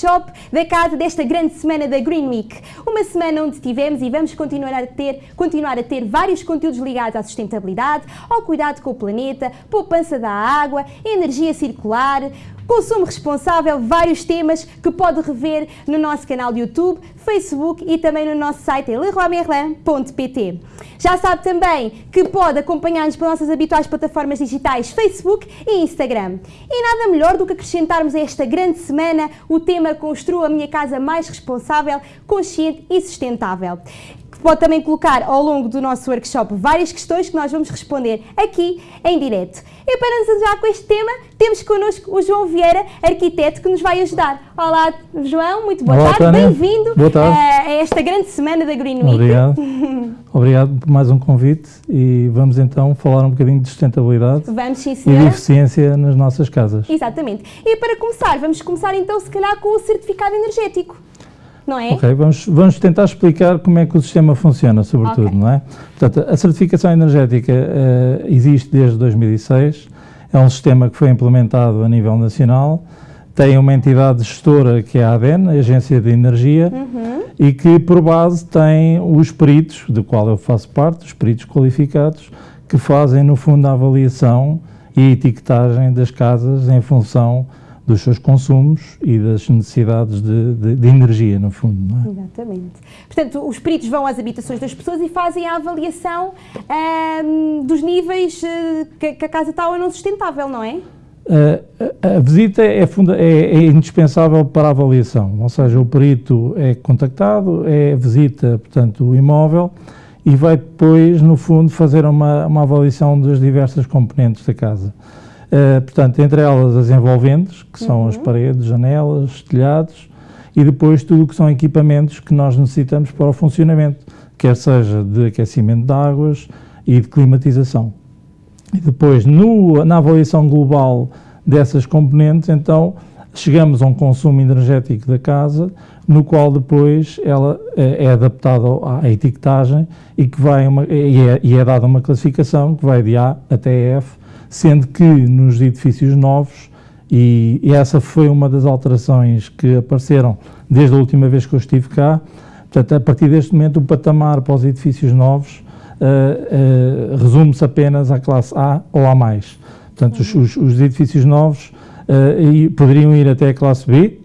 workshop da casa desta grande semana da Green Week. Uma semana onde tivemos e vamos continuar a ter, continuar a ter vários conteúdos ligados à sustentabilidade, ao cuidado com o planeta, poupança da água, energia circular, consumo responsável, vários temas que pode rever no nosso canal de YouTube, Facebook e também no nosso site leroymerlin.pt. Já sabe também que pode acompanhar-nos pelas nossas habituais plataformas digitais Facebook e Instagram. E nada melhor do que acrescentarmos a esta grande semana o tema Construa a minha casa mais responsável, consciente e sustentável pode também colocar ao longo do nosso workshop várias questões que nós vamos responder aqui em direto. E para nos ajudar com este tema, temos connosco o João Vieira, arquiteto, que nos vai ajudar. Olá, João, muito boa Olá, tarde, bem-vindo a, a esta grande semana da Green Week. Obrigado. Obrigado por mais um convite e vamos então falar um bocadinho de sustentabilidade vamos, sim, e de eficiência nas nossas casas. Exatamente. E para começar, vamos começar então se calhar com o certificado energético não é? Ok, vamos, vamos tentar explicar como é que o sistema funciona, sobretudo, okay. não é? Portanto, a certificação energética uh, existe desde 2006, é um sistema que foi implementado a nível nacional, tem uma entidade gestora que é a ADEN, a Agência de Energia, uhum. e que por base tem os peritos, do qual eu faço parte, os peritos qualificados, que fazem no fundo a avaliação e a etiquetagem das casas em função dos seus consumos e das necessidades de, de, de energia, no fundo. É? Exatamente. Portanto, os peritos vão às habitações das pessoas e fazem a avaliação dos níveis uh, que, que, a casa está ou não sustentável, não é? Uh, a, a visita é, funda, é, é, indispensável para a avaliação, ou seja, o perito é contactado, é visita, portanto, o imóvel e vai depois, no fundo, fazer uma, uma avaliação das diversas componentes da casa. Uh, portanto, entre elas as envolventes, que são uhum. as paredes, janelas, telhados, e depois tudo o que são equipamentos que nós necessitamos para o funcionamento, quer seja de aquecimento de águas e de climatização. E depois, no, na avaliação global dessas componentes, então, chegamos a um consumo energético da casa, no qual depois ela é, é adaptada à etiquetagem e que vai uma, e, é, e é dada uma classificação que vai de A até F, sendo que nos edifícios novos, e, essa foi uma das alterações que apareceram desde a última vez que eu estive cá, portanto, a partir deste momento o patamar para os edifícios novos uh, uh, resume-se apenas à classe A ou A+. Portanto, uhum. os, os, edifícios novos uh, poderiam ir até a classe B,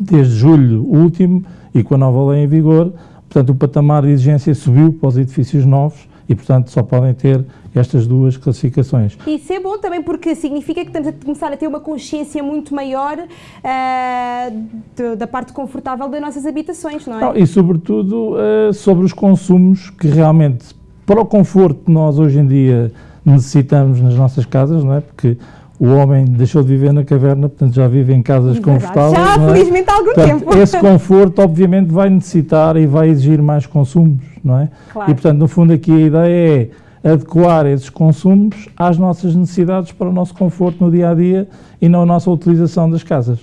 desde julho último, e com a nova lei em vigor, portanto, o patamar de exigência subiu para os edifícios novos, e, portanto, só podem ter estas duas classificações. Isso é bom também porque significa que estamos a começar a ter uma consciência muito maior uh, de, da parte confortável das nossas habitações, não é? Não, e, sobretudo, uh, sobre os consumos que realmente, para o conforto que nós hoje em dia necessitamos nas nossas casas, não é? Porque o homem deixou de viver na caverna, portanto já vive em casas confortáveis. Já, é? felizmente, há algum portanto, tempo. Esse conforto, obviamente, vai necessitar e vai exigir mais consumos, não é? Claro. E, portanto, no fundo, aqui a ideia é adequar esses consumos às nossas necessidades para o nosso conforto no dia a dia e na nossa utilização das casas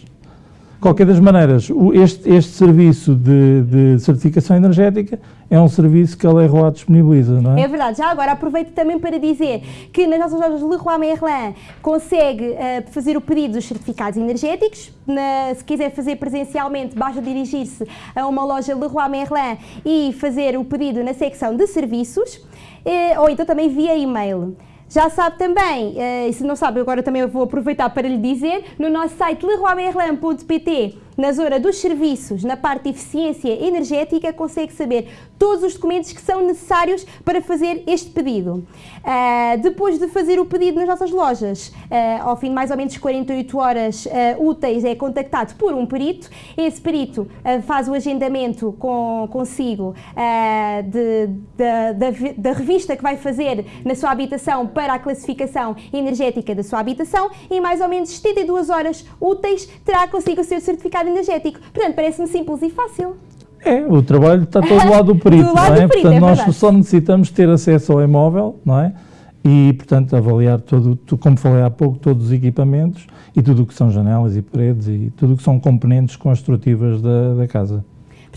qualquer das maneiras, este, este serviço de, de, certificação energética é um serviço que a Leroy disponibiliza, não é? É verdade. Já agora aproveito também para dizer que nas nossas lojas Leroy Merlin consegue uh, fazer o pedido dos certificados energéticos. Na, se quiser fazer presencialmente, basta dirigir-se a uma loja Leroy Merlin e fazer o pedido na secção de serviços, uh, ou então também via e-mail. Já sabe também, uh, e se não sabe, agora também vou aproveitar para lhe dizer, no nosso site leroymerlin.pt na zona dos serviços, na parte de eficiência energética, consegue saber todos os documentos que são necessários para fazer este pedido. Uh, depois de fazer o pedido nas nossas lojas, uh, ao fim de mais ou menos 48 horas uh, úteis, é contactado por um perito. Esse perito faz o agendamento com, consigo de, da, revista que vai fazer na sua habitação para a classificação energética da sua habitação e mais ou menos 72 horas úteis terá consigo o seu certificado energético. Portanto, parece-me simples e fácil. É, o trabalho está todo lado do perito, do não é? Do perito, portanto, é nós só necessitamos ter acesso ao imóvel, não é? E, portanto, avaliar todo, como falei há pouco, todos os equipamentos e tudo o que são janelas e paredes e tudo o que são componentes construtivas da, da casa.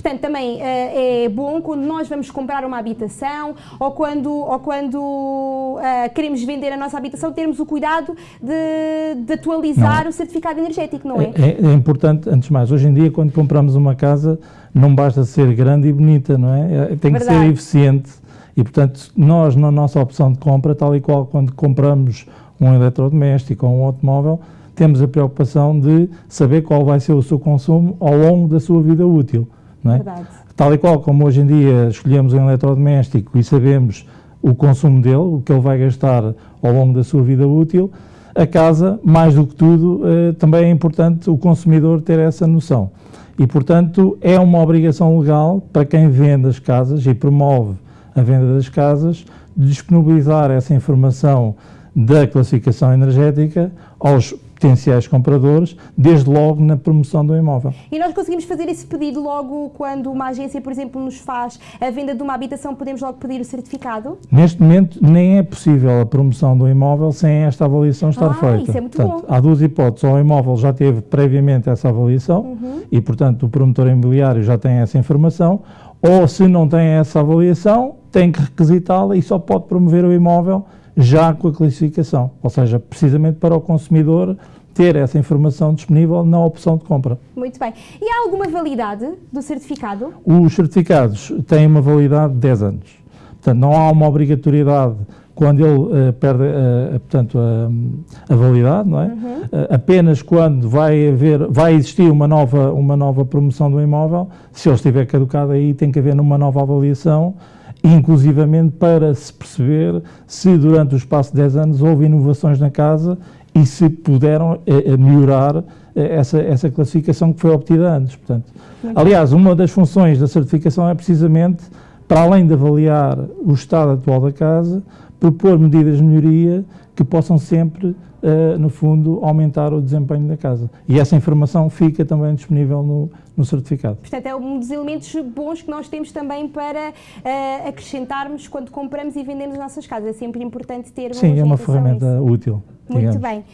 Portanto, também uh, é bom quando nós vamos comprar uma habitação ou quando, ou quando uh, queremos vender a nossa habitação, termos o cuidado de, de atualizar não. o certificado energético, não é? é? é? importante, antes de mais, hoje em dia, quando compramos uma casa, não basta ser grande e bonita, não é? é tem que Verdade. ser eficiente. E, portanto, nós, na nossa opção de compra, tal e qual quando compramos um eletrodoméstico ou um automóvel, temos a preocupação de saber qual vai ser o seu consumo ao longo da sua vida útil. É? Tal e qual como hoje em dia escolhemos um eletrodoméstico e sabemos o consumo dele, o que ele vai gastar ao longo da sua vida útil, a casa, mais do que tudo, eh, também é importante o consumidor ter essa noção. E, portanto, é uma obrigação legal para quem vende as casas e promove a venda das casas, disponibilizar essa informação da classificação energética aos potenciais compradores, desde logo na promoção do imóvel. E nós conseguimos fazer esse pedido logo quando uma agência, por exemplo, nos faz a venda de uma habitação, podemos logo pedir o certificado? Neste momento nem é possível a promoção do imóvel sem esta avaliação estar ah, feita. Isso é muito portanto, bom. Há duas hipóteses, ou o imóvel já teve previamente essa avaliação uhum. e, portanto, o promotor imobiliário já tem essa informação, ou se não tem essa avaliação, tem que requisitá-la e só pode promover o imóvel já com a classificação, ou seja, precisamente para o consumidor ter essa informação disponível na opção de compra. Muito bem. E há alguma validade do certificado? Os certificados têm uma validade de 10 anos. Portanto, não há uma obrigatoriedade quando ele uh, perde uh, portanto, a, a, validade, não é? Uhum. Uh, apenas quando vai haver, vai existir uma nova, uma nova promoção do imóvel, se ele estiver caducado aí tem que haver uma nova avaliação inclusivamente para se perceber se durante o espaço de 10 anos houve inovações na casa e se puderam eh, eh melhorar eh, essa, essa classificação que foi obtida antes. Portanto, aliás, uma das funções da certificação é precisamente, para além de avaliar o estado atual da casa, propor medidas de melhoria que possam sempre uh, no fundo, aumentar o desempenho da casa. E essa informação fica também disponível no, no certificado. Portanto, é um dos elementos bons que nós temos também para uh, acrescentarmos quando compramos e vendemos as nossas casas. É sempre importante ter uma Sim, é uma ferramenta útil. Muito bem.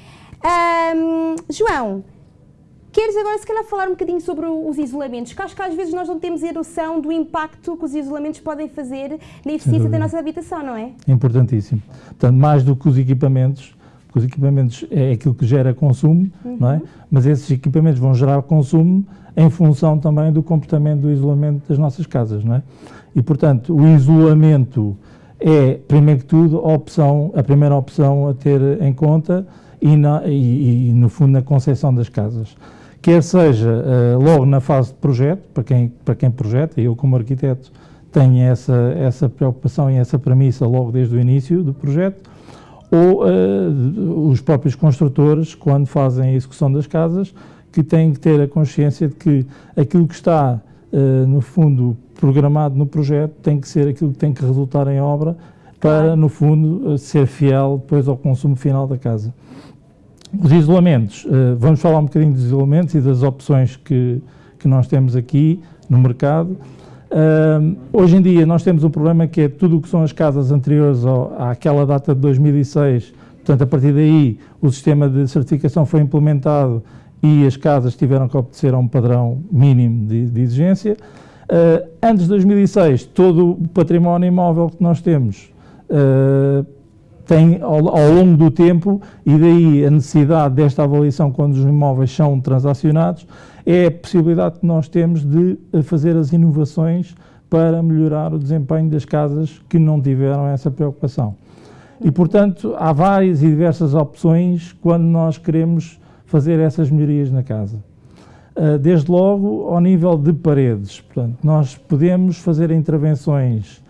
Um, João, Queres agora, se calhar, falar um bocadinho sobre os isolamentos? Que acho que às vezes nós não temos a noção do impacto que os isolamentos podem fazer na eficiência da nossa habitação, não é? Importantíssimo. Portanto, mais do que os equipamentos, os equipamentos é aquilo que gera consumo, uhum. não é? Mas esses equipamentos vão gerar consumo em função também do comportamento do isolamento das nossas casas, não é? E, portanto, o isolamento é, primeiro que tudo, a, opção, a primeira opção a ter em conta e, na, e, e no fundo, na concepção das casas. Quer seja uh, logo na fase de projeto, para quem, para quem projeta, eu como arquiteto tenho essa, essa preocupação e essa premissa logo desde o início do projeto, ou uh, os próprios construtores, quando fazem a execução das casas, que têm que ter a consciência de que aquilo que está, uh, no fundo, programado no projeto tem que ser aquilo que tem que resultar em obra para, no fundo, ser fiel depois ao consumo final da casa. Os isolamentos, vamos falar um bocadinho dos isolamentos e das opções que, que nós temos aqui no mercado. Uh, hoje em dia nós temos um problema que é tudo o que são as casas anteriores ao, àquela data de 2006, portanto a partir daí o sistema de certificação foi implementado e as casas tiveram que obedecer a um padrão mínimo de, de exigência. Uh, antes de 2006, todo o património imóvel que nós temos uh, tem ao, ao, longo do tempo, e daí a necessidade desta avaliação quando os imóveis são transacionados, é a possibilidade que nós temos de eh, fazer as inovações para melhorar o desempenho das casas que não tiveram essa preocupação. E, portanto, há várias e diversas opções quando nós queremos fazer essas melhorias na casa. Eh, desde logo, ao nível de paredes. Portanto, nós podemos fazer intervenções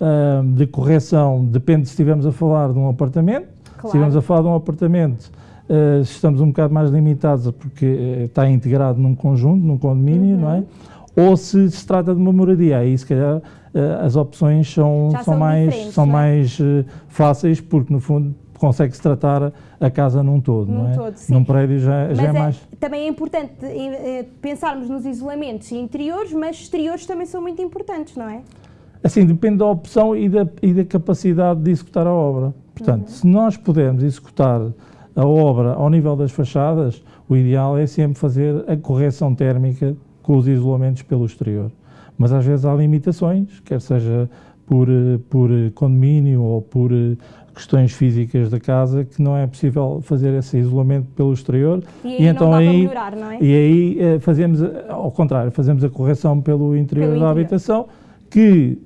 uh, de correção, depende se estivermos a falar de um apartamento. Claro. Se estivermos a falar de um apartamento, uh, estamos um bocado mais limitados porque uh, está integrado num conjunto, num condomínio, uhum. não é? Uhum. Ou se se trata de uma moradia, aí se calhar as opções são, são, são, mais, são é? mais fáceis, porque no fundo consegue-se tratar a casa num todo, num não é? Todo, sim. Num prédio já, já é, é, mais... Também é importante pensarmos nos isolamentos interiores, mas exteriores também são muito importantes, não é? Assim, depende da opção e da, e da capacidade de executar a obra. Portanto, uhum. se nós pudermos executar a obra ao nível das fachadas, o ideal é sempre fazer a correção térmica com os isolamentos pelo exterior. mas às vezes há limitações, quer seja por, por condomínio ou por questões físicas da casa que não é possível fazer esse isolamento pelo exterior e, aí e então aí melhorar, é? e aí eh, fazemos ao contrário fazemos a correção pelo interior pelo da interior. habitação que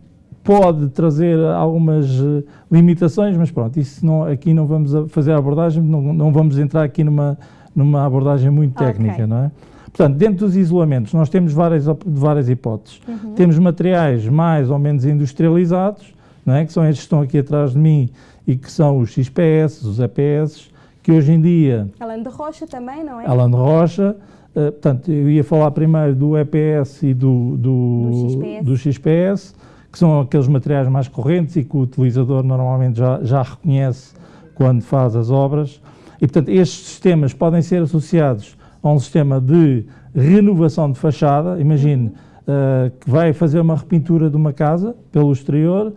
pode trazer algumas eh, limitações mas pronto isso não aqui não vamos fazer a abordagem não, não vamos entrar aqui numa numa abordagem muito técnica okay. não é Portanto, dentro dos isolamentos, nós temos várias, várias hipóteses. Uhum. Temos materiais mais ou menos industrializados, não é? que são estes que estão aqui atrás de mim, e que são os XPS, os EPS, que hoje em dia... Alan de Rocha também, não é? Alan de Rocha, uh, portanto, eu ia falar primeiro do EPS e do, do, do, XPS. do, XPS. Que são aqueles materiais mais correntes e que o utilizador normalmente já, já reconhece quando faz as obras. E, portanto, estes sistemas podem ser associados a um sistema de renovação de fachada. Imagine uh, que vai fazer uma repintura de uma casa pelo exterior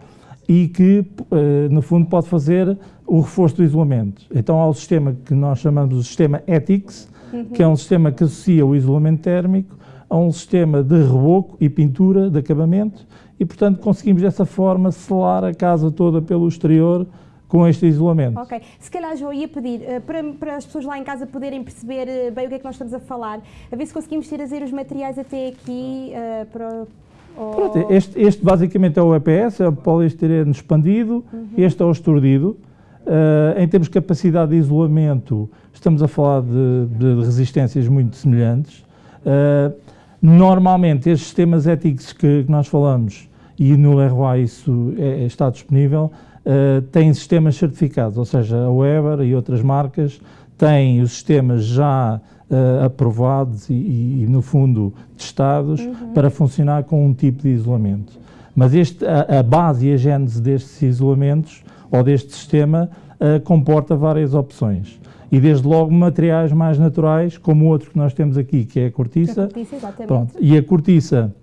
e que, eh, no fundo, pode fazer o reforço do isolamento. Então, há o sistema que nós chamamos de sistema ETICS, uhum. que é um sistema que associa o isolamento térmico a um sistema de reboco e pintura de acabamento e, portanto, conseguimos dessa forma selar a casa toda pelo exterior com este isolamento. Ok. Se calhar, João, ia pedir uh, para, para, as pessoas lá em casa poderem perceber uh, bem o que é que nós estamos a falar, a ver se conseguimos trazer os materiais até aqui uh, para Pronto, este, este, basicamente é o EPS, é o poliestireno expandido, uhum. este é o esturdido. Uh, em termos de capacidade de isolamento, estamos a falar de, de resistências muito semelhantes. Uh, normalmente, estes sistemas éticos que, que, nós falamos, e no Leroy isso é, está disponível, uh, têm sistemas certificados, ou seja, a Weber e outras marcas têm os sistemas já uh, aprovados e, e, no fundo, testados uhum. para funcionar com um tipo de isolamento. Mas este, a, a, base e a gênese destes isolamentos, ou deste sistema, uh, comporta várias opções. E desde logo materiais mais naturais, como o outro que nós temos aqui, que é a cortiça. A cortiça, exatamente. Pronto. E a cortiça,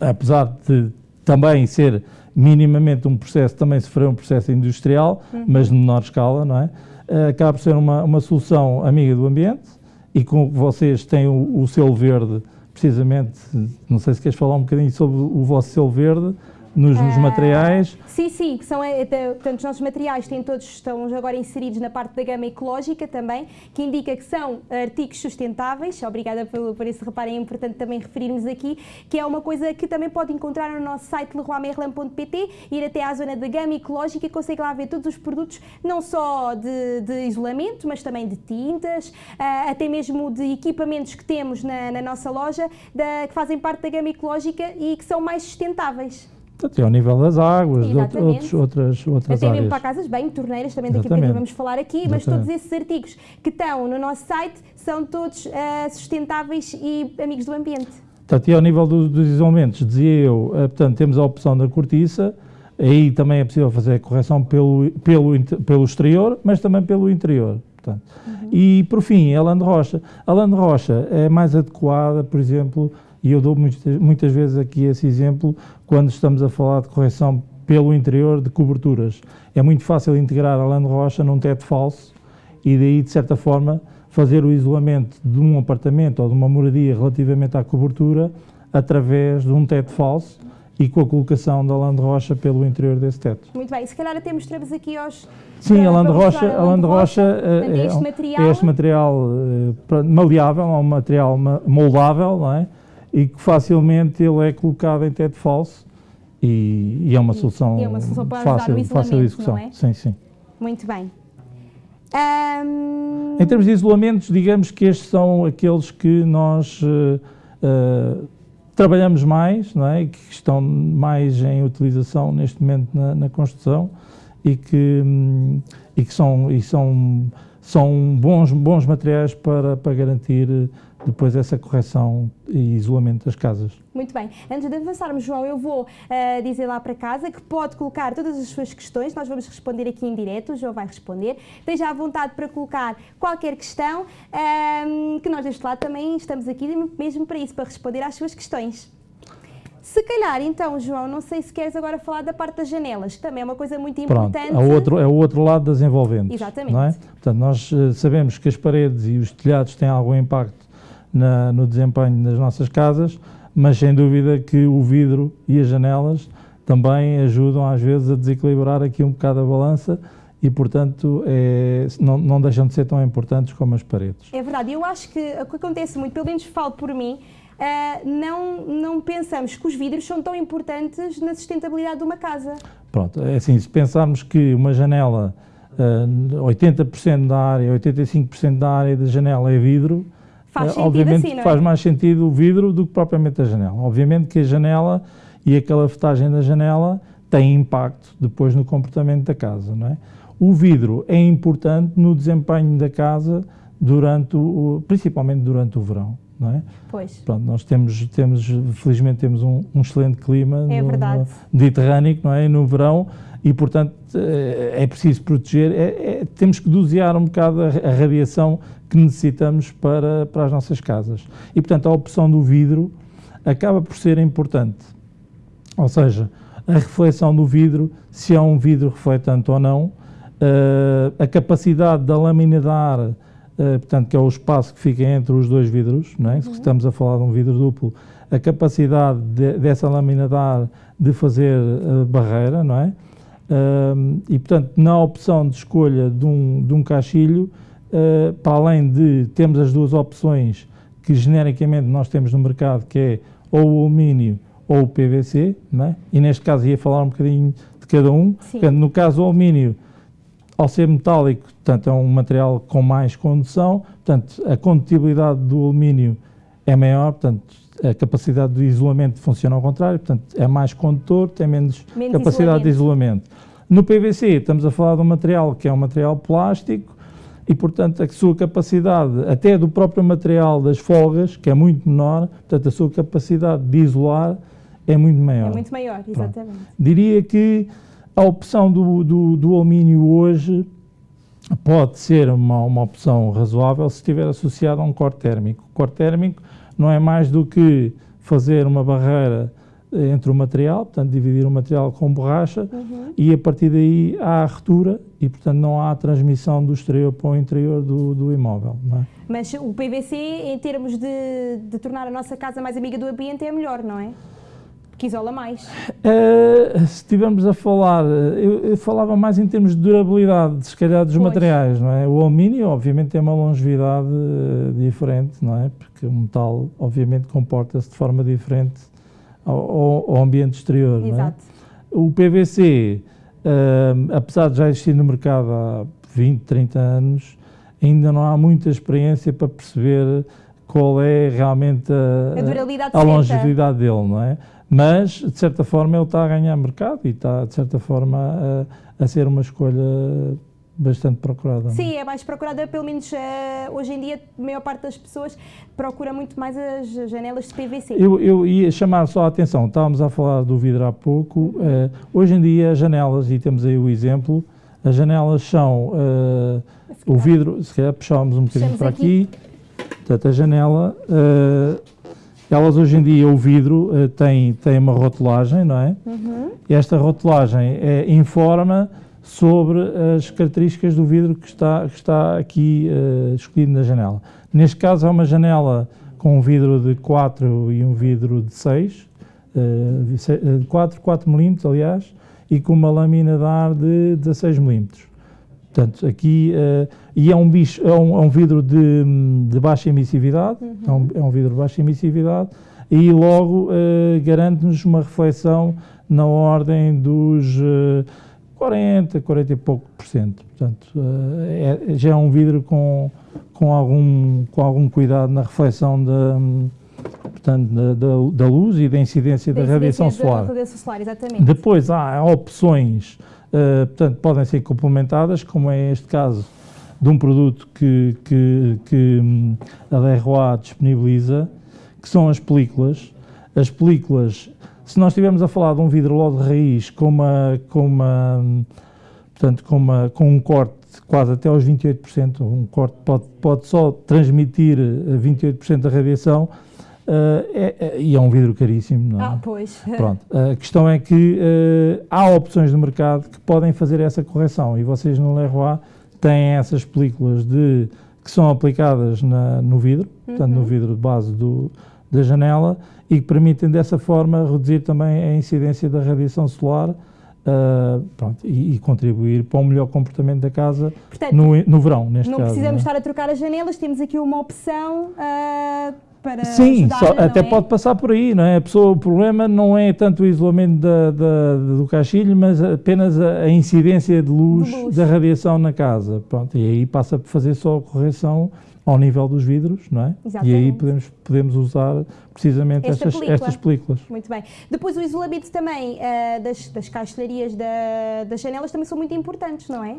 apesar de também ser minimamente um processo, também sofreu um processo industrial, uhum. mas de menor escala, não é? Uh, acaba por ser uma, uma solução amiga do ambiente, e com vocês têm o, o selo verde, precisamente, não sei se queres falar um bocadinho sobre o vosso selo verde, nos, nos, ah, materiais? Sim, sim, que são, eh, portanto, os nossos materiais têm todos, estão agora inseridos na parte da gama ecológica também, que indica que são artigos sustentáveis, obrigada por, por esse reparo, é importante também referirmos aqui, que é uma coisa que também pode encontrar no nosso site leroymerlin.pt, ir até à zona da gama ecológica e consegue lá ver todos os produtos, não só de, de isolamento, mas também de tintas, uh, até mesmo de equipamentos que temos na, na nossa loja, da, que fazem parte da gama ecológica e que são mais sustentáveis. Até ao nível das águas, de outros, outras, outras Até áreas. mesmo para casas bem, torneiras, também daqui a pouco vamos falar aqui, Exatamente. mas todos esses artigos que estão no nosso site são todos uh, sustentáveis e amigos do ambiente. Portanto, e ao nível do, dos isolamentos, dizia eu, uh, portanto, temos a opção da cortiça, aí também é possível fazer a correção pelo, pelo, pelo exterior, mas também pelo interior. Portanto. Uhum. E, por fim, a lã de rocha. A lã de rocha é mais adequada, por exemplo, e eu dou muitas, muitas vezes aqui esse exemplo quando estamos a falar de correção pelo interior de coberturas. É muito fácil integrar a lã rocha num teto falso e daí, de certa forma, fazer o isolamento de um apartamento ou de uma moradia relativamente à cobertura através de um teto falso e com a colocação da lã rocha pelo interior desse teto. Muito bem, se calhar até mostramos aqui aos... Sim, a lã rocha, a lã rocha é, é, este material, é este material uh, maleável, é um material moldável, não é? E que facilmente ele é colocado em teto falso e, e é uma solução, é uma solução fácil, fácil de execução. É? Sim, sim. Muito bem. Um... Em termos de isolamentos, digamos que estes são aqueles que nós uh, uh, trabalhamos mais, não é? que estão mais em utilização neste momento na, na construção e que, um, e que são, e são, são bons, bons materiais para, para garantir depois essa correção e isolamento das casas. Muito bem. Antes de avançarmos, João, eu vou uh, dizer lá para casa que pode colocar todas as suas questões, nós vamos responder aqui em direto, o João vai responder. Esteja à vontade para colocar qualquer questão, um, ehm, que nós deste lado também estamos aqui mesmo para isso, para responder às suas questões. Se calhar, então, João, não sei se queres agora falar da parte das janelas, que também é uma coisa muito importante. Pronto, é, outro, é o outro lado das envolventes. Exatamente. Não é? Portanto, nós uh, sabemos que as paredes e os telhados têm algum impacto na, no desempenho das nossas casas, mas sem dúvida que o vidro e as janelas também ajudam às vezes a desequilibrar aqui um bocado a balança e, portanto, é, não, não, deixam de ser tão importantes como as paredes. É verdade, eu acho que o que acontece muito, pelo menos falo por mim, uh, não, não pensamos que os vidros são tão importantes na sustentabilidade de uma casa. Pronto, é assim, se pensarmos que uma janela, uh, ah, 80% da área, 85% da área da janela é vidro, faz uh, obviamente assim, é? faz mais sentido o vidro do que propriamente a janela. Obviamente que a janela e aquela fetagem da janela tem impacto depois no comportamento da casa, não é? O vidro é importante no desempenho da casa durante o, principalmente durante o verão, não é? Pois. Pronto, nós temos, temos felizmente temos um, um excelente clima é no, no, mediterrâneo, não é? No verão e portanto eh, é preciso proteger, é, é, temos que dosear um bocado a, a, radiação que necessitamos para, para as nossas casas. E portanto a opção do vidro acaba por ser importante. Ou seja, a reflexão do vidro, se é um vidro refletante ou não, uh, a capacidade da lâmina de ar, uh, portanto, que é o espaço que fica entre os dois vidros, não é? Uhum. estamos a falar de um vidro duplo, a capacidade de, dessa lâmina de ar de fazer barreira, não é? E, portanto, na opção de escolha de um, de um caixilho, para além de termos as duas opções que genericamente nós temos no mercado, que é ou o alumínio ou o PVC, é? e neste caso ia falar um bocadinho de cada um. Portanto, no caso do alumínio, ao ser metálico, portanto, é um material com mais condução, portanto, a condutibilidade do alumínio é maior, portanto, a capacidade de isolamento funciona ao contrário, portanto, é mais condutor, tem menos, menos capacidade isolamento. de isolamento. No PVC, estamos a falar de um material que é um material plástico e, portanto, a sua capacidade, até do próprio material das folgas, que é muito menor, portanto, a sua capacidade de isolar é muito maior. É muito maior, exatamente. Pronto. Diria que a opção do, do, do, alumínio hoje pode ser uma, uma opção razoável se estiver associada a um corte térmico. O corte térmico não é mais do que fazer uma barreira entre o material, portanto, dividir o material com borracha uhum. e a partir daí há a retura e, portanto, não há a transmissão do exterior para o interior do, do imóvel. É? Mas o PVC, em termos de, de tornar a nossa casa mais amiga do ambiente, é melhor, não é? Que isola mais. Uh, se estivermos a falar, eu, eu, falava mais em termos de durabilidade, se calhar, dos pois. materiais, não é? O alumínio, obviamente, tem uma longevidade uh, diferente, não é? Porque o metal, obviamente, comporta-se de forma diferente ao, ao ambiente exterior, Exato. não é? O PVC, uh, apesar de já existir no mercado há 20, 30 anos, ainda não há muita experiência para perceber qual é realmente a, a, a longevidade dele, não é? Mas de certa forma ele está a ganhar mercado e está de certa forma a, a ser uma escolha bastante procurada. É? Sim, é mais procurada, pelo menos uh, hoje em dia a maior parte das pessoas procura muito mais as janelas de PVC. Eu, eu ia chamar só a atenção, estávamos a falar do vidro há pouco, uh, hoje em dia as janelas, e temos aí o exemplo, as janelas são uh, o vidro, se calhar puxávamos um bocadinho para aqui, aqui portanto a janela elas hoje em dia, o vidro uh, tem, tem uma rotulagem, não é? Uhum. Esta rotulagem é, informa sobre as características do vidro que está, que está aqui uh, escolhido na janela. Neste caso, é uma janela com um vidro de 4 e um vidro de 6, uh, 4, 4 milímetros, aliás, e com uma lâmina de ar de 16 milímetros. Portanto, aqui, uh, e é um, bicho, é um, é um vidro de, de, baixa emissividade, uhum. é, um, é, um, vidro de baixa emissividade, e logo uh, garante-nos uma reflexão na ordem dos uh, 40, 40 e pouco por cento. Portanto, uh, é, já é um vidro com, com, algum, com algum cuidado na reflexão da, portanto, da, da, da luz e da incidência da, da radiação solar. Da radiação solar, exatamente. Depois há opções Uh, portanto, podem ser complementadas, como é este caso de um produto que, que, que hum, a DROA disponibiliza, que são as películas. As películas, se nós estivermos a falar de um vidro logo de raiz com, uma, com, uma, hum, portanto, com, uma, com um corte quase até aos 28%, um corte pode, pode só transmitir 28% eh, da radiação, Uh, é, é, e é um vidro caríssimo, não é? Ah, pois. Pronto. A questão é que uh, há opções no mercado que podem fazer essa correção e vocês no Leroy têm essas películas de, que são aplicadas na, no vidro, uhum. portanto no vidro de base do, da janela e que permitem dessa forma reduzir também a incidência da radiação solar uh, pronto, e, e, contribuir para um melhor comportamento da casa Portanto, no, no verão, neste não caso. Precisamos não precisamos estar a trocar as janelas, temos aqui uma opção uh, para Sim, ajudar, só, até é? pode passar por aí, não é? A pessoa, o problema não é tanto o isolamento da, da, do caixilho, mas apenas a, a incidência de luz, luz, da radiação na casa. Pronto, e aí passa por fazer só a correção ao nível dos vidros, não é? Exatamente. E aí podemos, podemos usar precisamente Esta estas, película. estas películas. Muito bem. Depois o isolamento também uh, das, das caixilharias da, das janelas também são muito importantes, não é?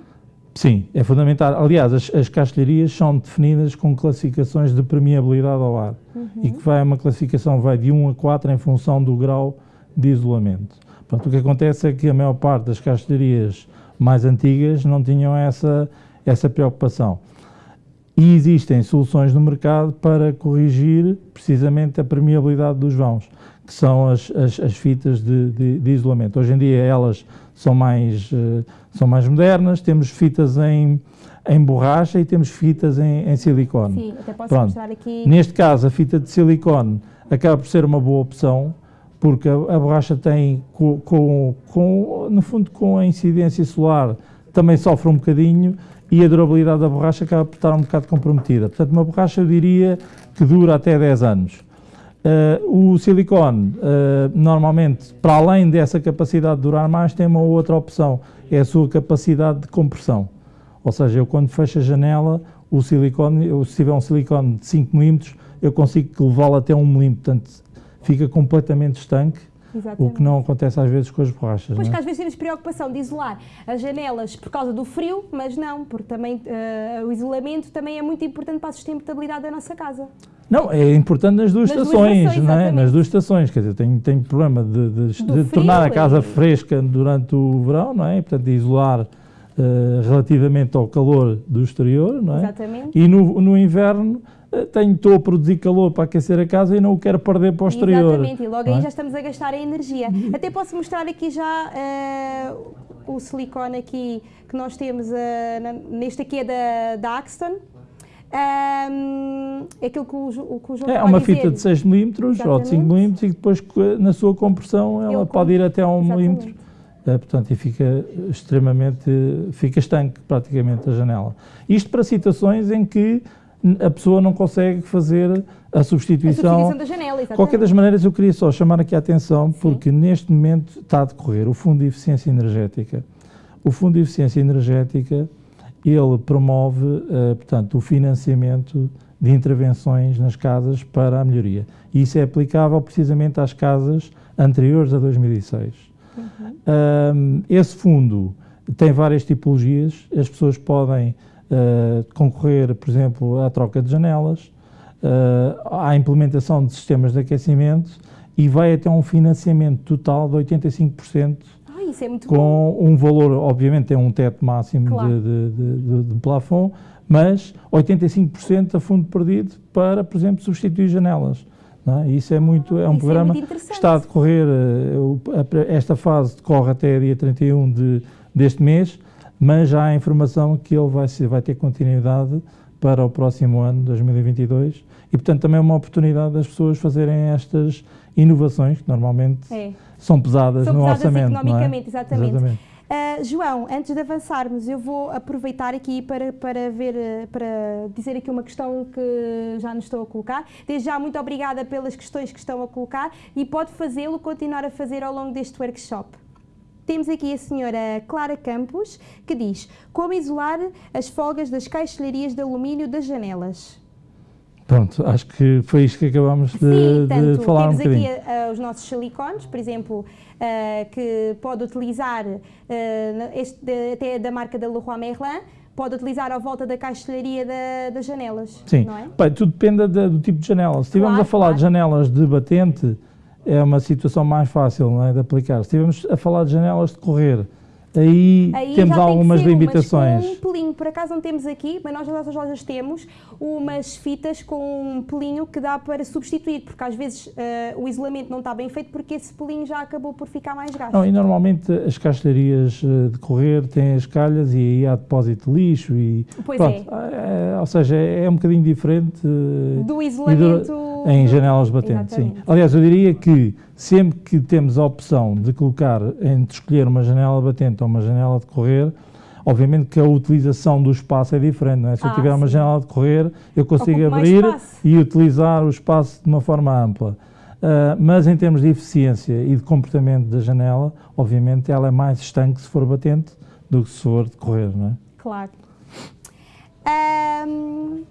Sim, é fundamental. Aliás, as, as caixilharias são definidas com classificações de permeabilidade ao ar uhum. e que vai uma classificação vai de 1 a 4 em função do grau de isolamento. Portanto, o que acontece é que a maior parte das caixilharias mais antigas não tinham essa, essa preocupação. E existem soluções no mercado para corrigir precisamente a permeabilidade dos vãos, que são as, as, as fitas de, de, de, isolamento. Hoje em dia elas são mais, uh, são mais modernas, temos fitas em, em borracha e temos fitas em, em silicone. Sim, até posso Pronto. mostrar aqui. Neste caso, a fita de silicone acaba por ser uma boa opção, porque a, a borracha tem, com, com, com, no fundo, com a incidência solar, também sofre um bocadinho, e a durabilidade da borracha acaba por estar um bocado comprometida. Portanto, uma borracha eu diria que dura até 10 anos. Uh, o silicone, uh, normalmente, para além dessa capacidade de durar mais, tem uma outra opção, é a sua capacidade de compressão. Ou seja, eu quando fecho a janela, o silicone, eu, se tiver um silicone de 5 mm, eu consigo levá-lo até 1 mm, portanto, fica completamente estanque Exatamente. O que não acontece às vezes com as borrachas. Pois é? que às vezes temos preocupação de isolar as janelas por causa do frio, mas não, porque também uh, o isolamento também é muito importante para a sustentabilidade da nossa casa. Não, é importante nas duas nas estações, duas estações não é? Nas duas estações, quer dizer, tenho, tenho problema de, de, de frio, tornar a casa fresca durante o verão, não é? Portanto, de isolar uh, relativamente ao calor do exterior, não é? Exatamente. E no, no inverno tenho, estou a produzir calor para aquecer a casa e não o quero perder para o exterior. Exatamente, e logo aí é? já estamos a gastar a energia. Até posso mostrar aqui já uh, o silicone aqui que nós temos, uh, neste aqui é da, da Axton. Um, é aquilo que o, que o João É uma fita de 6 mm ou de 5 mm e depois na sua compressão ela Ele pode ir até a 1 mm. É, portanto, e fica extremamente, fica estanque praticamente a janela. Isto para situações em que a pessoa não consegue fazer a substituição. A substituição da janela, exatamente. Qualquer das maneiras, eu queria só chamar aqui a atenção, porque Sim. neste momento está a decorrer o Fundo de Eficiência Energética. O Fundo de Eficiência Energética, ele promove, uh, portanto, o financiamento de intervenções nas casas para a melhoria. E isso é aplicável precisamente às casas anteriores a 2006. Uhum. esse fundo tem várias tipologias, as pessoas podem uh, concorrer, por exemplo, à troca de janelas, uh, à implementação de sistemas de aquecimento e vai até um financiamento total de 85%. Ah, isso é muito com bom. um valor, obviamente tem um teto máximo claro. de, de, de, de plafond, mas 85% a fundo perdido para, por exemplo, substituir janelas. É? Isso é muito, é um Isso é programa é que está a decorrer, eh, esta fase decorre até dia 31 de, deste mês, mas já há informação que ele vai, vai ter continuidade para o próximo ano, 2022, e portanto também é uma oportunidade das pessoas fazerem estas inovações que normalmente é. são pesadas são no pesadas orçamento. economicamente, é? exatamente. exatamente. Uh, João, antes de avançarmos, eu vou aproveitar aqui para, para, ver, para dizer aqui uma questão que já nos estou a colocar. Desde já, muito obrigada pelas questões que estão a colocar e pode fazê-lo, continuar a fazer ao longo deste workshop. Temos aqui a senhora Clara Campos, que diz como isolar as folgas das caixilharias de alumínio das janelas. Pronto, acho que foi isto que acabámos de, Sim, tanto, de falar temos um bocadinho. aqui uh, os nossos silicones, por exemplo, uh, que pode utilizar uh, este, de, até da marca da Leroy Merlin, pode utilizar à volta da caixilharia da, das janelas, Sim. não é? Bem, tudo depende do tipo de janela. Se estivermos claro, a falar claro. de janelas de batente, é uma situação mais fácil é, de aplicar. Se estivermos a falar de janelas de correr, Aí, aí temos algumas tem limitações. um pelinho, por acaso não temos aqui, mas nós nas nossas lojas temos umas fitas com um pelinho que dá para substituir, porque às vezes uh, o isolamento não está bem feito porque esse pelinho já acabou por ficar mais gasto. Não, e normalmente as castelharias eh, de correr têm as calhas e aí há depósito de lixo e pois pronto, é. é. Ou seja, é um bocadinho diferente do isolamento em janelas batentes, Exatamente. sim. Aliás, eu diria que sempre que temos a opção de colocar, entre escolher uma janela batente ou uma janela de correr, obviamente que a utilização do espaço é diferente, não é? Se eu Ah, tiver uma sim. janela de correr, eu consigo abrir e utilizar o espaço de uma forma ampla. Ah, mas em termos de eficiência e de comportamento da janela, obviamente ela é mais estanque se for batente do que se for de correr, não é? Claro. Ahm,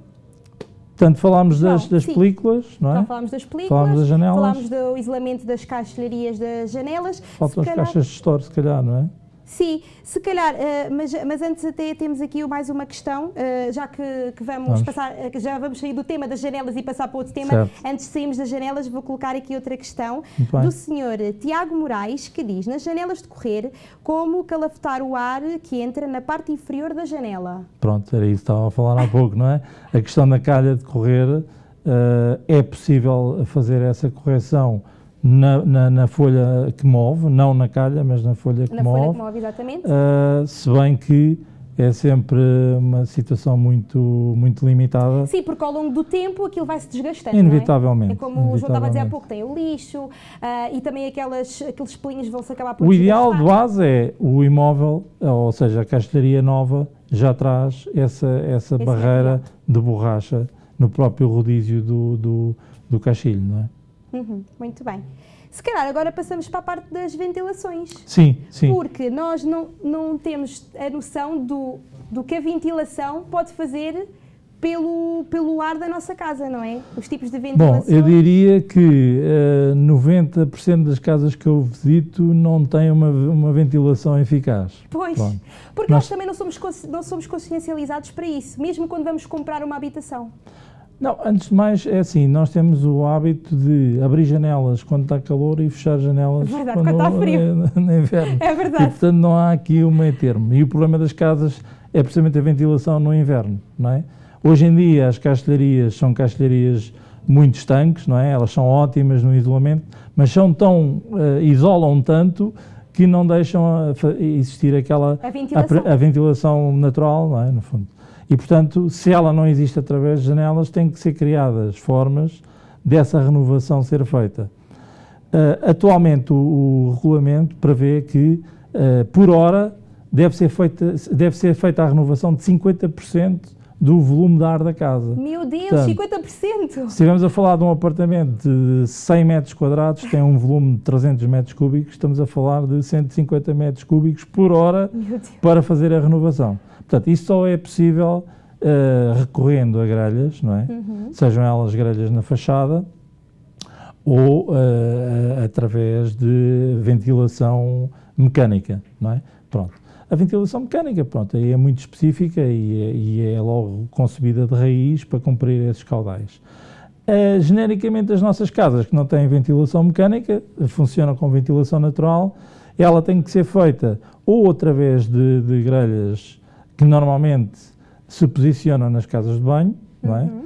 Portanto, falámos das, das películas, não então é? falámos das películas, Falámos das janelas. falámos do isolamento das caixilharias das janelas. Faltam as calhar- caixas de store, se calhar, não é? Sim, se calhar, eh, mas, mas antes até temos aqui mais uma questão, eh, já que, que vamos, Vamos. passar, eh, já vamos sair do tema das janelas e passar para outro tema. Certo. Antes de sairmos das janelas, vou colocar aqui outra questão do senhor Tiago Moraes, que diz, nas janelas de correr, como calafetar o ar que entra na parte inferior da janela? Pronto, era isso que estava a falar há pouco, não é? A questão da calha de correr, é possível fazer essa correção na, na, na folha que move, não na calha, mas na folha que Na folha move, que move, exatamente. eh, se bem que é sempre uma situação muito, muito limitada, Sim, porque ao longo do tempo aquilo vai se desgastando. inevitavelmente. Não é? é como o João estava a dizer há inevitavelmente. pouco, tem o lixo ah, e também aquelas, aqueles pelinhos vão-se acabar por O ideal de base é o imóvel, ou seja, a castelharia nova, já traz essa, essa Esse barreira de borracha no próprio rodízio do, do, do caixilho, não é? Uhum, muito bem. Se calhar agora passamos para a parte das ventilações. Sim, sim. Porque nós não, não temos a noção do, do que a ventilação pode fazer pelo, pelo ar da nossa casa, não é? Os tipos de Bom, ventilação. eu diria que eh, 90% das casas que eu visito não têm uma, uma ventilação eficaz. Pois, Pronto. porque nós, Nós- também não somos, não somos consciencializados para isso, mesmo quando vamos comprar uma habitação. Não, antes de mais, é assim, nós temos o hábito de abrir janelas quando está calor e fechar janelas É verdade, quando está frio. é no inverno. É E, verdade. portanto, não há aqui um meio termo. E o problema das casas é precisamente a ventilação no inverno, não é? Hoje em dia, as castelharias são castelharias muito estanques, não é? Elas são ótimas no isolamento, mas são tão, eh, isolam tanto que não deixam a fa- existir aquela A ventilação. a, ventilação natural, não é? No fundo. E, portanto, se ela não existe através de janelas, tem que ser criadas formas dessa renovação ser feita. Uh, atualmente, o, o regulamento prevê que, uh, por hora, deve ser, feita, deve ser feita a renovação de 50% do volume de ar da casa. Meu Deus, Portanto, 50%! Se estivermos a falar de um apartamento de 100 metros quadrados, tem um volume de 300 metros cúbicos, estamos a falar de 150 metros cúbicos por hora para fazer a renovação. Portanto, isso só é possível uh, recorrendo a grelhas, não é? Uhum. Sejam elas grelhas na fachada ou uh, através de ventilação mecânica, não é? Pronto. A ventilação mecânica, pronto, aí é muito específica e é, e é logo concebida de raiz para cumprir esses caudais. Uh, genericamente, as nossas casas que não têm ventilação mecânica, funcionam com ventilação natural, ela tem que ser feita ou através de, de grelhas que normalmente se posicionam nas casas de banho, não é? Uhum.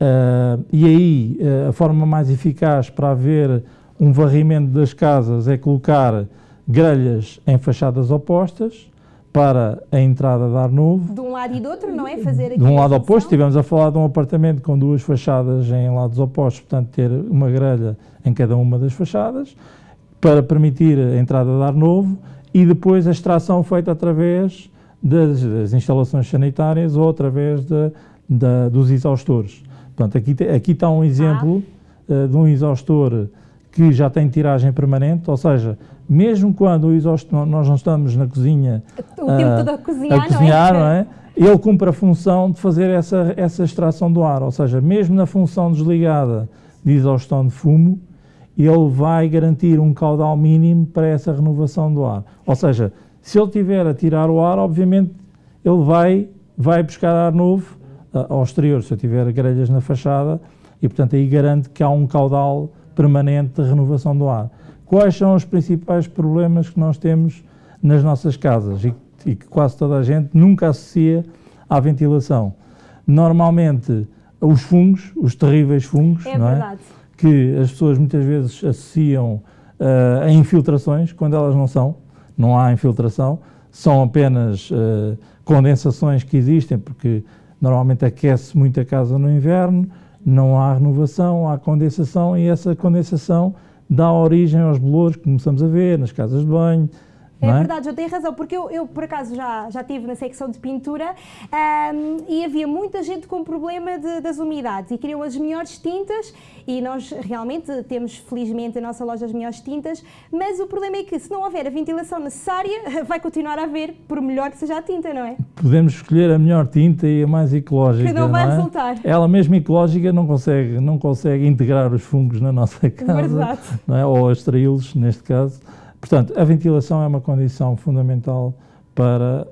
Uh, e aí uh, a forma mais eficaz para haver um varrimento das casas é colocar grelhas em fachadas opostas para a entrada de ar novo. De um lado e do outro, não é? Fazer aqui De um lado oposto, estivemos a falar de um apartamento com duas fachadas em lados opostos, portanto ter uma grelha em cada uma das fachadas para permitir a entrada de ar novo e depois a extração feita através das, das instalações sanitárias ou através da- da- dos exaustores. Portanto, aqui, aqui está um exemplo eh, de um exaustor que já tem tiragem permanente, ou seja, mesmo quando o exaustor, nós não estamos na cozinha O tempo ah, todo a cozinhar, a cozinhar, não não é? é? Ele cumpre a função de fazer essa, essa extração do ar, ou seja, mesmo na função desligada de exaustão de fumo, ele vai garantir um caudal mínimo para essa renovação do ar. Ou seja, se ele tiver a tirar o ar, obviamente ele vai, vai buscar ar novo ah, ao exterior, se eu tiver grelhas na fachada, e portanto aí garante que há um caudal permanente de renovação do ar. Quais são os principais problemas que nós temos nas nossas casas e, e que quase toda a gente nunca associa à ventilação? Normalmente, os fungos, os terríveis fungos, É não é? que as pessoas muitas vezes associam ah, a infiltrações, quando elas não são, não há infiltração, são apenas ah, condensações que existem, porque normalmente aquece muito a casa no inverno não há renovação, há condensação e essa condensação dá origem aos bolores que começamos a ver nas casas de banho, é, é, verdade, eu tenho razão, porque eu, eu por acaso já, já estive na secção de pintura um, e havia muita gente com problema de, das umidades e queriam as melhores tintas e nós realmente temos felizmente a nossa loja as melhores tintas, mas o problema é que se não houver a ventilação necessária, vai continuar a haver, por melhor que seja a tinta, não é? Podemos escolher a melhor tinta e a mais ecológica. Que não vai não é? resultar. Ela mesmo ecológica não consegue, não consegue integrar os fungos na nossa casa, verdade. Não é? ou extraí-los neste caso. Portanto, a ventilação é uma condição fundamental para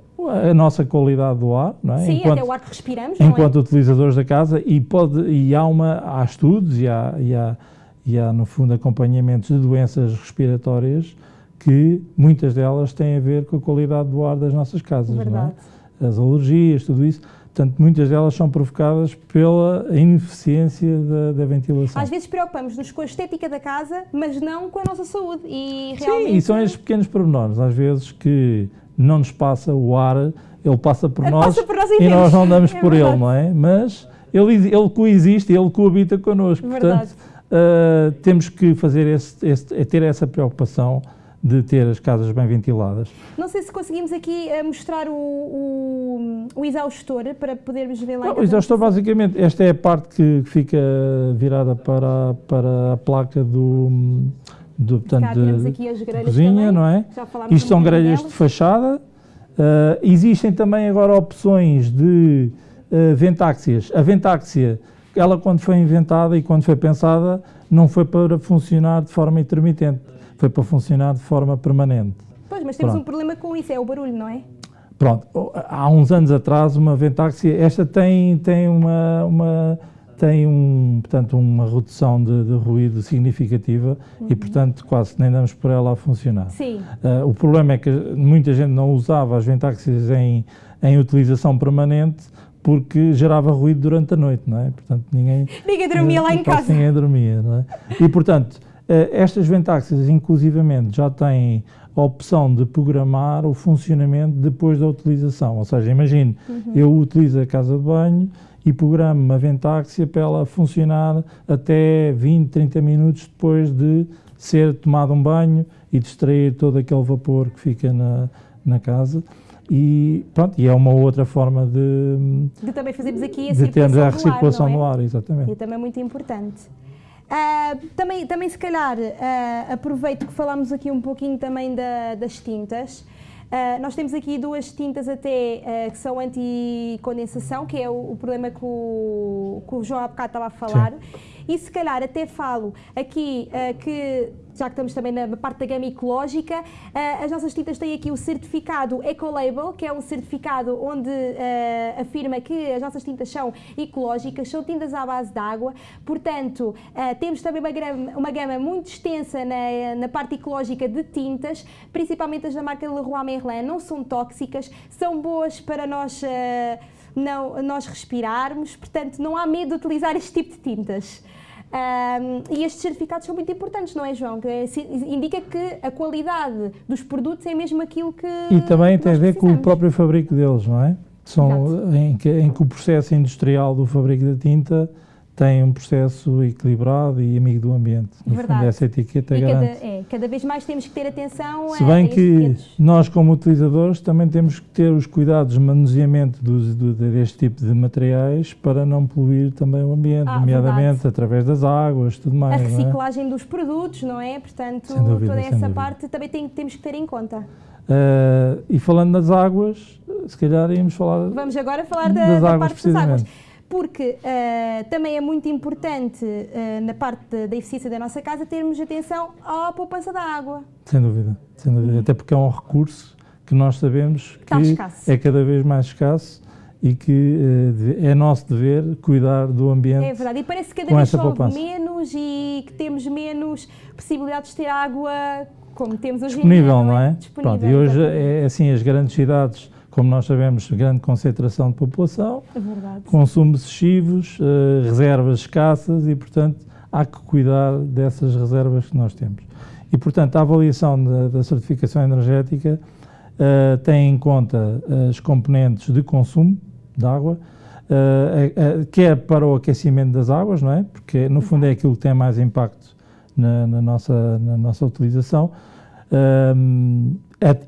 a nossa qualidade do ar, não é? Sim, enquanto, até o ar que respiramos, Enquanto é? utilizadores da casa e, pode, e há, uma, há estudos e há, e, há, e há, no fundo, acompanhamentos de doenças respiratórias que muitas delas têm a ver com a qualidade do ar das nossas casas, Verdade. não é? As alergias, tudo isso. Portanto, muitas delas são provocadas pela ineficiência da, da, ventilação. Às vezes preocupamos-nos com a estética da casa, mas não com a nossa saúde. E realmente... Sim, e são estes pequenos pormenores, às vezes, que não nos passa o ar, ele passa por nós passa por nós e nós não damos é por verdade. ele, não é? Mas ele, ele coexiste, ele coabita connosco. Verdade. Portanto, uh, temos que fazer esse, esse, ter essa preocupação de ter as casas bem ventiladas. Não sei se conseguimos aqui uh, mostrar o, o, o, exaustor para podermos ver lá. Não, o exaustor, basicamente, esta é a parte que fica virada para, para a placa do, do portanto, de cozinha, também, não é? Isto são grelhas de fachada. Uh, existem também agora opções de uh, ventáxias. A ventáxia, ela quando foi inventada e quando foi pensada, não foi para funcionar de forma intermitente foi para funcionar de forma permanente. Pois, mas temos Pronto. um problema com isso, é o barulho, não é? Pronto, há uns anos atrás uma Ventaxi, esta tem, tem uma, uma tem um, portanto, uma redução de, de ruído significativa uhum. e, portanto, quase nem damos por ela a funcionar. Sim. Uh, o problema é que muita gente não usava as Ventaxis em, em utilização permanente porque gerava ruído durante a noite, não é? Portanto, ninguém... Ninguém dormia lá em casa. Ninguém dormia, não é? E, portanto, eh, estas ventáxias, inclusivamente, já têm a opção de programar o funcionamento depois da utilização. Ou seja, imagine, uhum. eu utilizo a casa de banho e programo uma ventáxia para ela funcionar até 20, 30 minutos depois de ser tomado um banho e distrair todo aquele vapor que fica na, na casa. E pronto, e é uma outra forma de, de também fazermos aqui a de circulação, a recirculação do ar, do ar, exatamente. E também é muito importante. Uh, também, também, se calhar, uh, aproveito que falamos aqui um pouquinho também da, das tintas. Uh, nós temos aqui duas tintas até que são anti-condensação, que é o, o problema que o, que o, João há bocado estava a falar. Sim. E se calhar até falo aqui que já que estamos também na parte da gama ecológica, uh, as nossas tintas têm aqui o certificado Ecolabel, que é um certificado onde uh, afirma que as nossas tintas são ecológicas, são tintas à base de água, portanto, temos também uma gama, uma gama muito extensa na, na parte ecológica de tintas, principalmente as da marca Leroy Merlin, não são tóxicas, são boas para nós não, nós respirarmos, portanto não há medo de utilizar este tipo de tintas. Um, e estes certificados são muito importantes, não é, João? Que indica que a qualidade dos produtos é mesmo aquilo que. E também tem a ver com o próprio fabrico deles, não é? São, em que, em que o processo industrial do fabrico da tinta tem um processo equilibrado e amigo do ambiente. No Verdade. fundo, essa etiqueta e garante. Cada, é, cada vez mais temos que ter atenção Se bem a, a que nós, como utilizadores, também temos que ter os cuidados de manuseamento do, do, deste tipo de materiais para não poluir também o ambiente, ah, nomeadamente verdade. através das águas, tudo mais. A é? reciclagem é? dos produtos, não é? Portanto, dúvida, toda essa parte também tem, temos que ter em conta. Uh, e falando das águas, se calhar íamos falar. Vamos agora falar da, da parte das águas porque uh, também é muito importante uh, na parte da eficiência da nossa casa termos atenção à poupança da água. Sem dúvida, sem dúvida. até porque é um recurso que nós sabemos que é cada vez mais escasso e que uh, é nosso dever cuidar do ambiente. É verdade, e parece que cada vez chove poupança. menos e que temos menos possibilidades de ter água como temos hoje Disponível, em dia. não é? Não é? Disponível, Pronto, e hoje é assim, as grandes cidades como nós sabemos, grande concentração de população, é consumos excessivos, uh, reservas escassas e, portanto, há que cuidar dessas reservas que nós temos. E, portanto, a avaliação da, da certificação energética uh, tem em conta as componentes de consumo de água, uh, quer para o aquecimento das águas, não é? Porque no fundo é aquilo que tem mais impacto na, na nossa, na nossa utilização,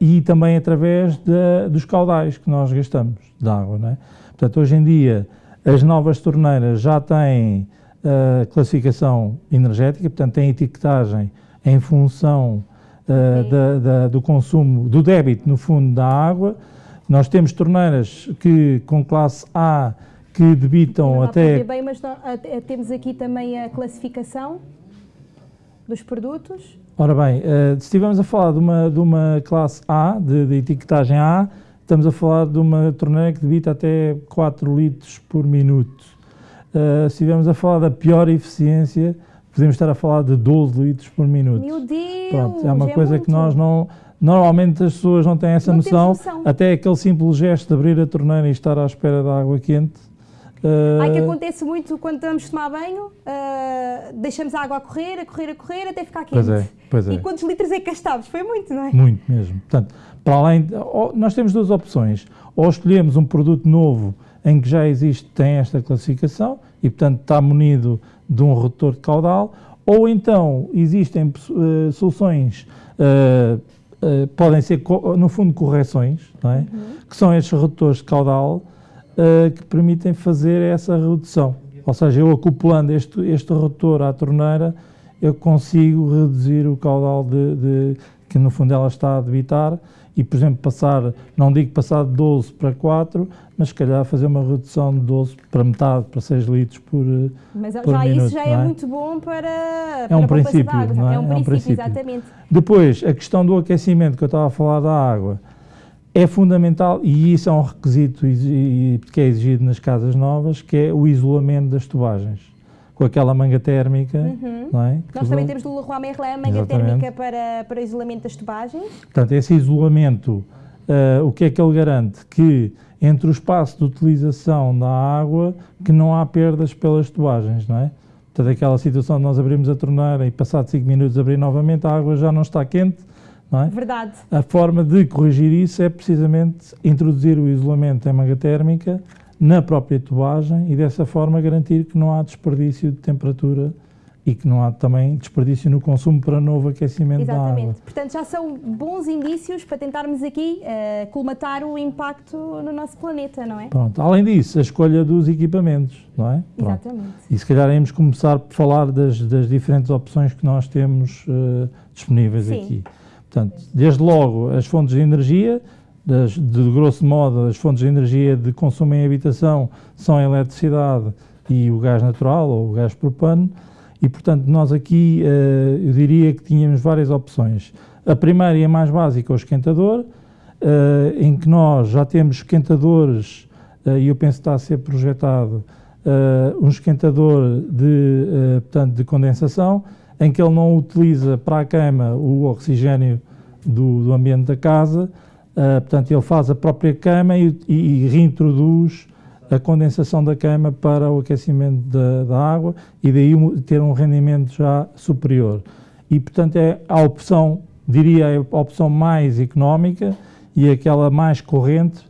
e também através de, dos caudais que nós gastamos de água, não é? Portanto, hoje em dia, as novas torneiras já têm uh, classificação energética, portanto, têm etiquetagem em função uh, da, da, do consumo, do débito, no fundo, da água. Nós temos torneiras que, com classe A, que debitam não até... bem, mas nós, temos aqui também a classificação dos produtos. Ora bem, se estivermos a falar de uma, de uma classe A, de, de etiquetagem A, Estamos a falar de uma torneira que debita até 4 litros por minuto. Uh, se estivermos a falar da pior eficiência, podemos estar a falar de 12 litros por minuto. Meu Deus! Pronto, é uma é coisa muito. que nós não. Normalmente as pessoas não têm essa não noção, noção, até aquele simples gesto de abrir a torneira e estar à espera da água quente. Uh... Ai, que acontece muito quando vamos tomar banho, uh, deixamos a água a correr, a correr, a correr, até ficar quente. Pois é, pois é. E quantos litros é que gastámos? Foi muito, não é? Muito mesmo. Portanto, para além, de, nós temos duas opções. Ou escolhemos um produto novo em que já existe, tem esta classificação e, portanto, está munido de um redutor de caudal, ou então existem uh, soluções, uh, podem ser, no fundo, correções, é? uhum. que são estes redutores de caudal que permitem fazer essa redução. Ou seja, eu acoplando este, este redutor à torneira, eu consigo reduzir o caudal de, de que no fundo ela está a debitar e, por exemplo, passar, não digo passar de 12 para 4, mas se calhar fazer uma redução de 12 para metade, para 6 litros por, eh, mas por já minuto. isso já é? é? muito bom para, é para um princípio, não é? é um, é um princípio, exatamente. Depois, a questão do aquecimento que eu estava a falar da água, é fundamental, e isso é um requisito que é exigido nas casas novas, que é o isolamento das tubagens com aquela manga térmica, uhum. não é? Nós também temos do Leroy Merlin a manga Exatamente. térmica para, para isolamento das tubagens. Portanto, esse isolamento, uh, o que é que ele garante? Que entre o espaço de utilização da água, que não há perdas pelas tubagens, não é? Portanto, aquela situação de nós abrimos a torneira e passado 5 minutos abrir novamente, a água já não está quente, é? Verdade. A forma de corrigir isso é precisamente introduzir o isolamento em manga térmica na própria tubagem e dessa forma garantir que não há desperdício de temperatura e que não há também desperdício no consumo para novo aquecimento Exatamente. da água. Exatamente. Portanto, já são bons indícios para tentarmos aqui uh, colmatar o impacto no nosso planeta, não é? Pronto. Além disso, a escolha dos equipamentos, não é? Pronto. Exatamente. E se calhar iremos começar por falar das, das diferentes opções que nós temos uh, disponíveis Sim. aqui. Portanto, desde logo as fontes de energia, das, de grosso modo, as fontes de energia de consumo em habitação são a eletricidade e o gás natural ou o gás propano e, portanto, nós aqui, uh, eu diria que tínhamos várias opções. A primeira e a mais básica é o esquentador, uh, em que nós já temos esquentadores, uh, e eu penso que está a ser projetado, um esquentador de, portanto, de condensação, em que ele não utiliza para a queima o oxigênio do, do ambiente da casa, Uh, portanto, ele faz a própria cama e, e, e, reintroduz a condensação da cama para o aquecimento da, da água e daí ter um rendimento já superior. E, portanto, é a opção, diria, a opção mais económica e aquela mais corrente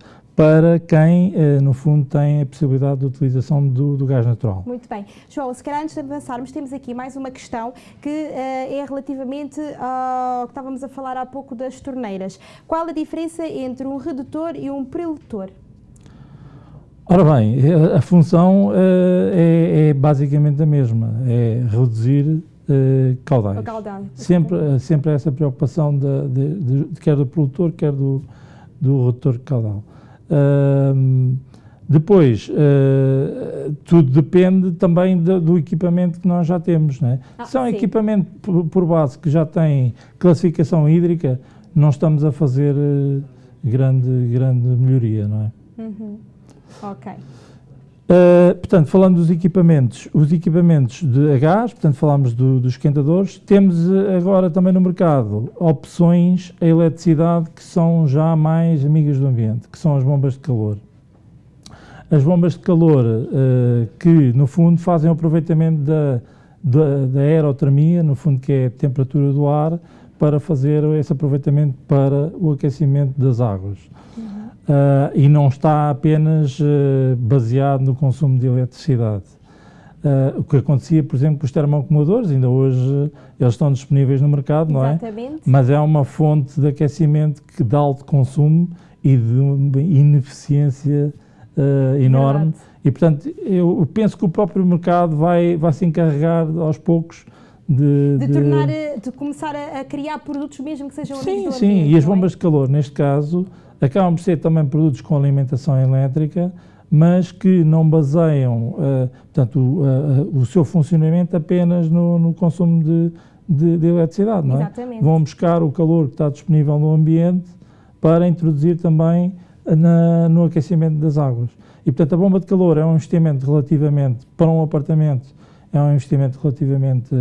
para quem, eh, no fundo, tem a possibilidade de utilização do, do, gás natural. Muito bem. João, se calhar antes de avançarmos, temos aqui mais uma questão que uh, é relativamente ao que estávamos a falar há pouco das torneiras. Qual a diferença entre um redutor e um preletor? Ora bem, a função uh, é, é, basicamente a mesma, é reduzir uh, caudais. Caudal. Sempre, sempre essa preocupação de, de, de, quer do produtor, quer do, do redutor caudal. Uh, depois, uh, tudo depende também do, do, equipamento que nós já temos. Não é? Ah, Se é um sim. equipamento por, por, base que já tem classificação hídrica, não estamos a fazer uh, grande, grande melhoria, não é? Uhum. Ok. Uh, portanto, falando dos equipamentos, os equipamentos de gás, portanto, falámos do, dos esquentadores, temos uh, agora também no mercado opções a eletricidade que são já mais amigas do ambiente, que são as bombas de calor. As bombas de calor uh, que, no fundo, fazem o aproveitamento da, da, da aerotermia, no fundo, que é a temperatura do ar, para fazer esse aproveitamento para o aquecimento das águas. Uhum. Uh, e não está apenas uh, baseado no consumo de eletricidade. Uh, o que acontecia, por exemplo, com os termoacumuladores, ainda hoje eles estão disponíveis no mercado, não é? Exatamente. Mas é uma fonte de aquecimento que de alto consumo e de ineficiência enorme. Verdade. E, portanto, eu penso que o próprio mercado vai, vai se encarregar aos poucos de, de, de, tornar, de começar a, a, criar produtos mesmo que sejam Sim, sim, ambiente, e as é? bombas é? de calor, neste caso, acabam por ser também produtos com alimentação elétrica, mas que não baseiam uh, portanto, o, uh, o, seu funcionamento apenas no, no consumo de, de, de, eletricidade. Não é? Exatamente. Vão buscar o calor que está disponível no ambiente para introduzir também na, no aquecimento das águas. E, portanto, a bomba de calor é um investimento relativamente, para um apartamento, é um investimento relativamente,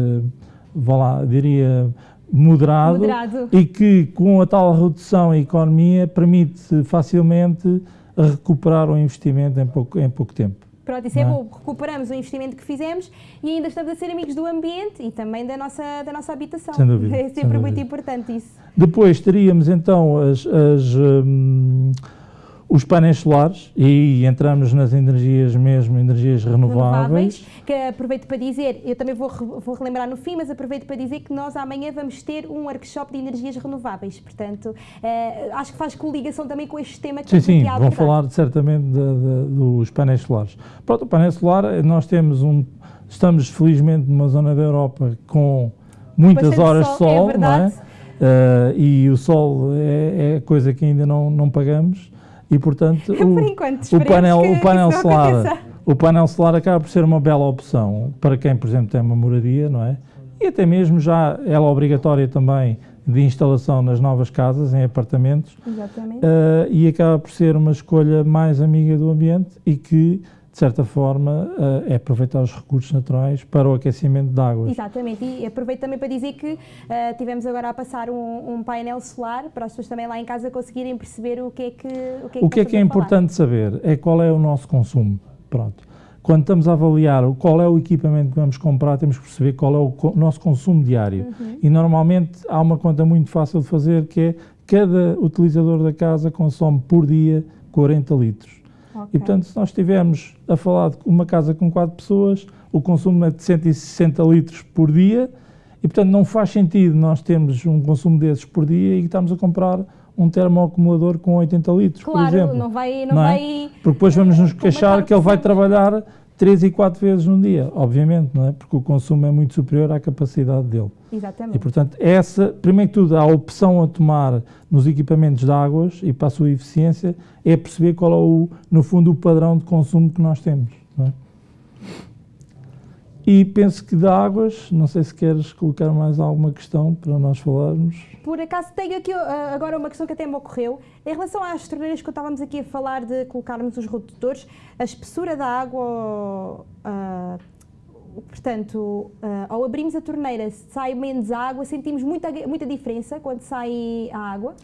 vá lá, diria, moderado, moderado, e que com a tal redução em economia permite facilmente recuperar o investimento em pouco, em pouco tempo. Pronto, isso é, é bom, recuperamos o investimento que fizemos e ainda estamos a ser amigos do ambiente e também da nossa, da nossa habitação. Sem dúvida. É sempre muito importante isso. Depois teríamos então as, as hum, os painéis solares, e entramos nas energias mesmo, energias renováveis. renováveis. Que aproveito para dizer, eu também vou, vou relembrar no fim, mas aproveito para dizer que nós amanhã vamos ter um workshop de energias renováveis, portanto, eh, acho que faz coligação também com este tema que Sim, sim, vão falar certamente de, de, dos painéis solares. Pronto, o painel solar, nós temos um, estamos felizmente numa zona da Europa com muitas Bastante horas de sol, é não é? Uh, e o sol é, é coisa que ainda não, não pagamos e portanto o, enquanto, o painel, o painel solar, o painel solar acaba por ser uma bela opção para quem, por exemplo, tem uma moradia, não é? E até mesmo já ela é obrigatória também de instalação nas novas casas, em apartamentos. Exatamente. Uh, e acaba por ser uma escolha mais amiga do ambiente e que de certa forma, uh, é aproveitar os recursos naturais para o aquecimento de águas. Exatamente, e aproveito também para dizer que uh, tivemos agora a passar um, um, painel solar para as pessoas também lá em casa conseguirem perceber o que é que O que é, o que, é, que é importante saber é qual é o nosso consumo. Pronto. Quando estamos a avaliar qual é o equipamento que vamos comprar, temos que perceber qual é o nosso consumo diário. Uhum. E normalmente há uma conta muito fácil de fazer que é cada utilizador da casa consome por dia 40 litros. Okay. E, portanto, se nós estivermos a falar de uma casa com quatro pessoas, o consumo é de 160 litros por dia e, portanto, não faz sentido nós termos um consumo desses por dia e estamos a comprar um termoacumulador com 80 litros, claro, por exemplo. não vai... Não, não é? vai Porque depois vamos nos queixar que ele vai trabalhar três e quatro vezes num dia, obviamente, não é? Porque o consumo é muito superior à capacidade dele. Exatamente. E, portanto, essa, primeiro que tudo, a opção a tomar nos equipamentos de águas e para a sua eficiência é perceber qual é, o, no fundo, o padrão de consumo que nós temos. E penso que de águas, não sei se queres colocar mais alguma questão para nós falarmos. Por acaso tenho aqui uh, agora uma questão que até me ocorreu. Em relação às torneiras que estávamos aqui a falar de colocarmos os redutores, a espessura da água, uh, portanto, uh, ao abrirmos a torneira sai menos água, sentimos muita, muita diferença quando sai a água?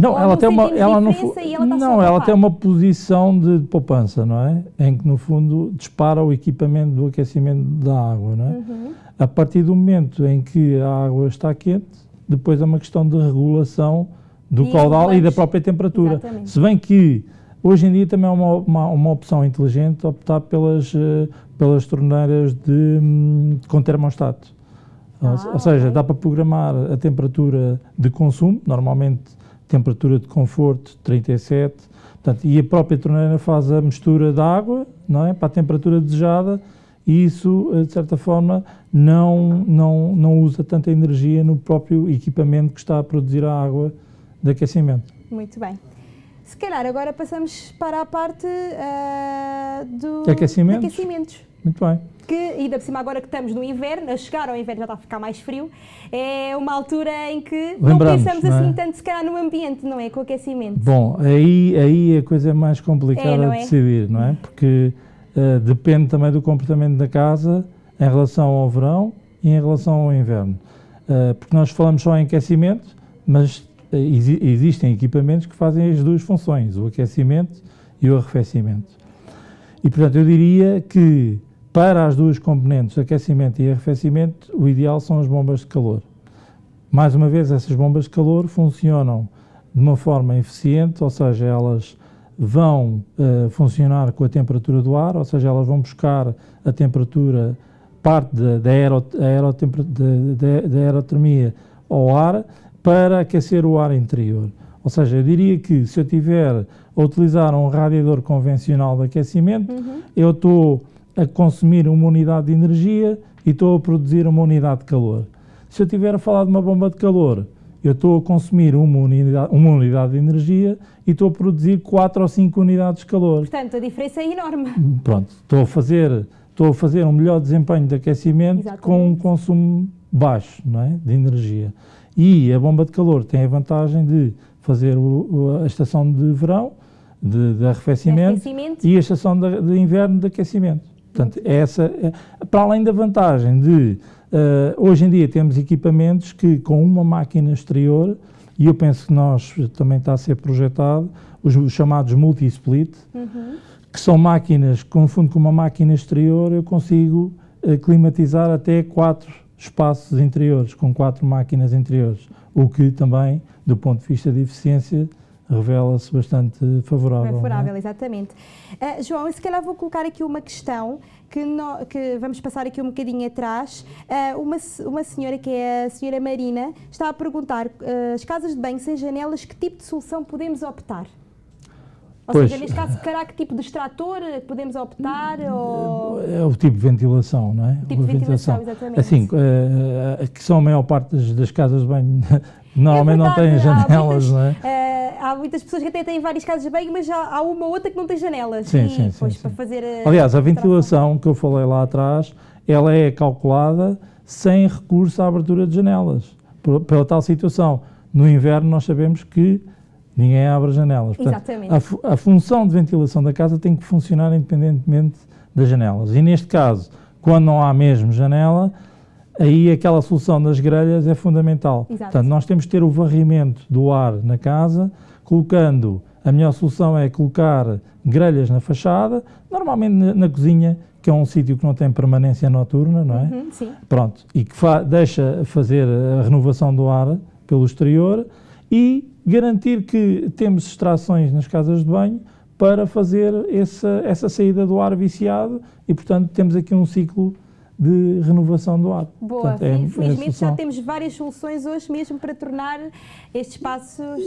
Não, ela tem uma, ela não, ela não, ela tem uma posição de poupança, não é? Em que no fundo dispara o equipamento do aquecimento da água, não é? Uhum. A partir do momento em que a água está quente, depois é uma questão de regulação do e caudal e da própria temperatura. Exatamente. Se bem que hoje em dia também é uma, uma, uma opção inteligente optar pelas, uh, pelas torneiras de, um, com termostato. Ah, ou, ou seja, okay. dá para programar a temperatura de consumo, normalmente temperatura de conforto 37, portanto, e a própria torneira faz a mistura da água, não é, para a temperatura desejada, e isso, eh, de certa forma, não, não, não usa tanta energia no próprio equipamento que está a produzir a água de aquecimento. Muito bem. Se calhar agora passamos para a parte uh, do, aquecimentos. de aquecimentos. Muito bem. Que, ainda por cima, agora que estamos no inverno, a chegar ao inverno já está a ficar mais frio, é uma altura em que Lembramos, não pensamos não é? assim tanto, se calhar, no ambiente, não é? Com o aquecimento. Bom, aí, aí a coisa é mais complicada é, de é? decidir, não é? Porque uh, depende também do comportamento da casa em relação ao verão e em relação ao inverno. Uh, porque nós falamos só em aquecimento, mas uh, existem equipamentos que fazem as duas funções, o aquecimento e o arrefecimento. E, portanto, eu diria que para as duas componentes, aquecimento e arrefecimento, o ideal são as bombas de calor. Mais uma vez, essas bombas de calor funcionam de uma forma eficiente, ou seja, elas vão uh, funcionar com a temperatura do ar, ou seja, elas vão buscar a temperatura, parte da, da, aero, da, da aerotermia ao ar para aquecer o ar interior. Ou seja, eu diria que se eu tiver a utilizar um radiador convencional de aquecimento, uhum. eu estou a consumir uma unidade de energia e estou a produzir uma unidade de calor. Se eu estiver a falar de uma bomba de calor, eu estou a consumir uma unidade, uma unidade de energia e estou a produzir 4 ou 5 unidades de calor. Portanto, a diferença é enorme. Pronto, estou a fazer, estou a fazer um melhor desempenho de aquecimento Exatamente. com um consumo baixo não é, de energia. E a bomba de calor tem a vantagem de fazer o, a estação de verão, de, de, arrefecimento, de arrefecimento, e a estação de, de inverno de aquecimento. Portanto, essa, é, para além da vantagem de, uh, hoje em dia temos equipamentos que com uma máquina exterior, e eu penso que nós, também está a ser projetado, os, os chamados multi-split, uhum. que são máquinas, confundo com uma máquina exterior, eu consigo uh, climatizar até quatro espaços interiores, com quatro máquinas interiores, o que também, do ponto de vista de eficiência, revela-se bastante favorável. É? Favorável, é? exatamente. Uh, João, eu se calhar vou colocar aqui uma questão que, no, que vamos passar aqui um bocadinho atrás. Uh, uma, uma senhora, que é a senhora Marina, está a perguntar, uh, as casas de banho sem janelas, que tipo de solução podemos optar? Ou pois, seja, neste caso, será que tipo de extrator podemos optar? Ou... É o tipo de ventilação, não é? O tipo de ventilação, ventilação, exatamente. Assim, que são a maior parte das, das casas de banho, normalmente é não têm janelas, muitas, não é? Uh, há muitas pessoas que até têm várias casas de banho, mas já há uma ou outra que não tem janelas. Sim, e, sim, pois, sim, para fazer a Aliás, a ventilação que eu falei lá atrás, ela é calculada sem recurso à abertura de janelas, pela tal situação. No inverno nós sabemos que Ninguém abre janelas. Portanto, Exatamente. A, a, função de ventilação da casa tem que funcionar independentemente das janelas. E neste caso, quando não há mesmo janela, aí aquela solução das grelhas é fundamental. Exato. Portanto, nós temos que ter o varrimento do ar na casa, colocando, a melhor solução é colocar grelhas na fachada, normalmente na, na cozinha, que é um sítio que não tem permanência noturna, não é? Uhum, sim. Pronto, e que fa deixa fazer a renovação do ar pelo exterior e garantir que temos extrações nas casas de banho para fazer essa, essa saída do ar viciado e, portanto, temos aqui um ciclo de renovação do ar. Boa, portanto, é, felizmente é já temos várias soluções hoje mesmo para tornar estes espaços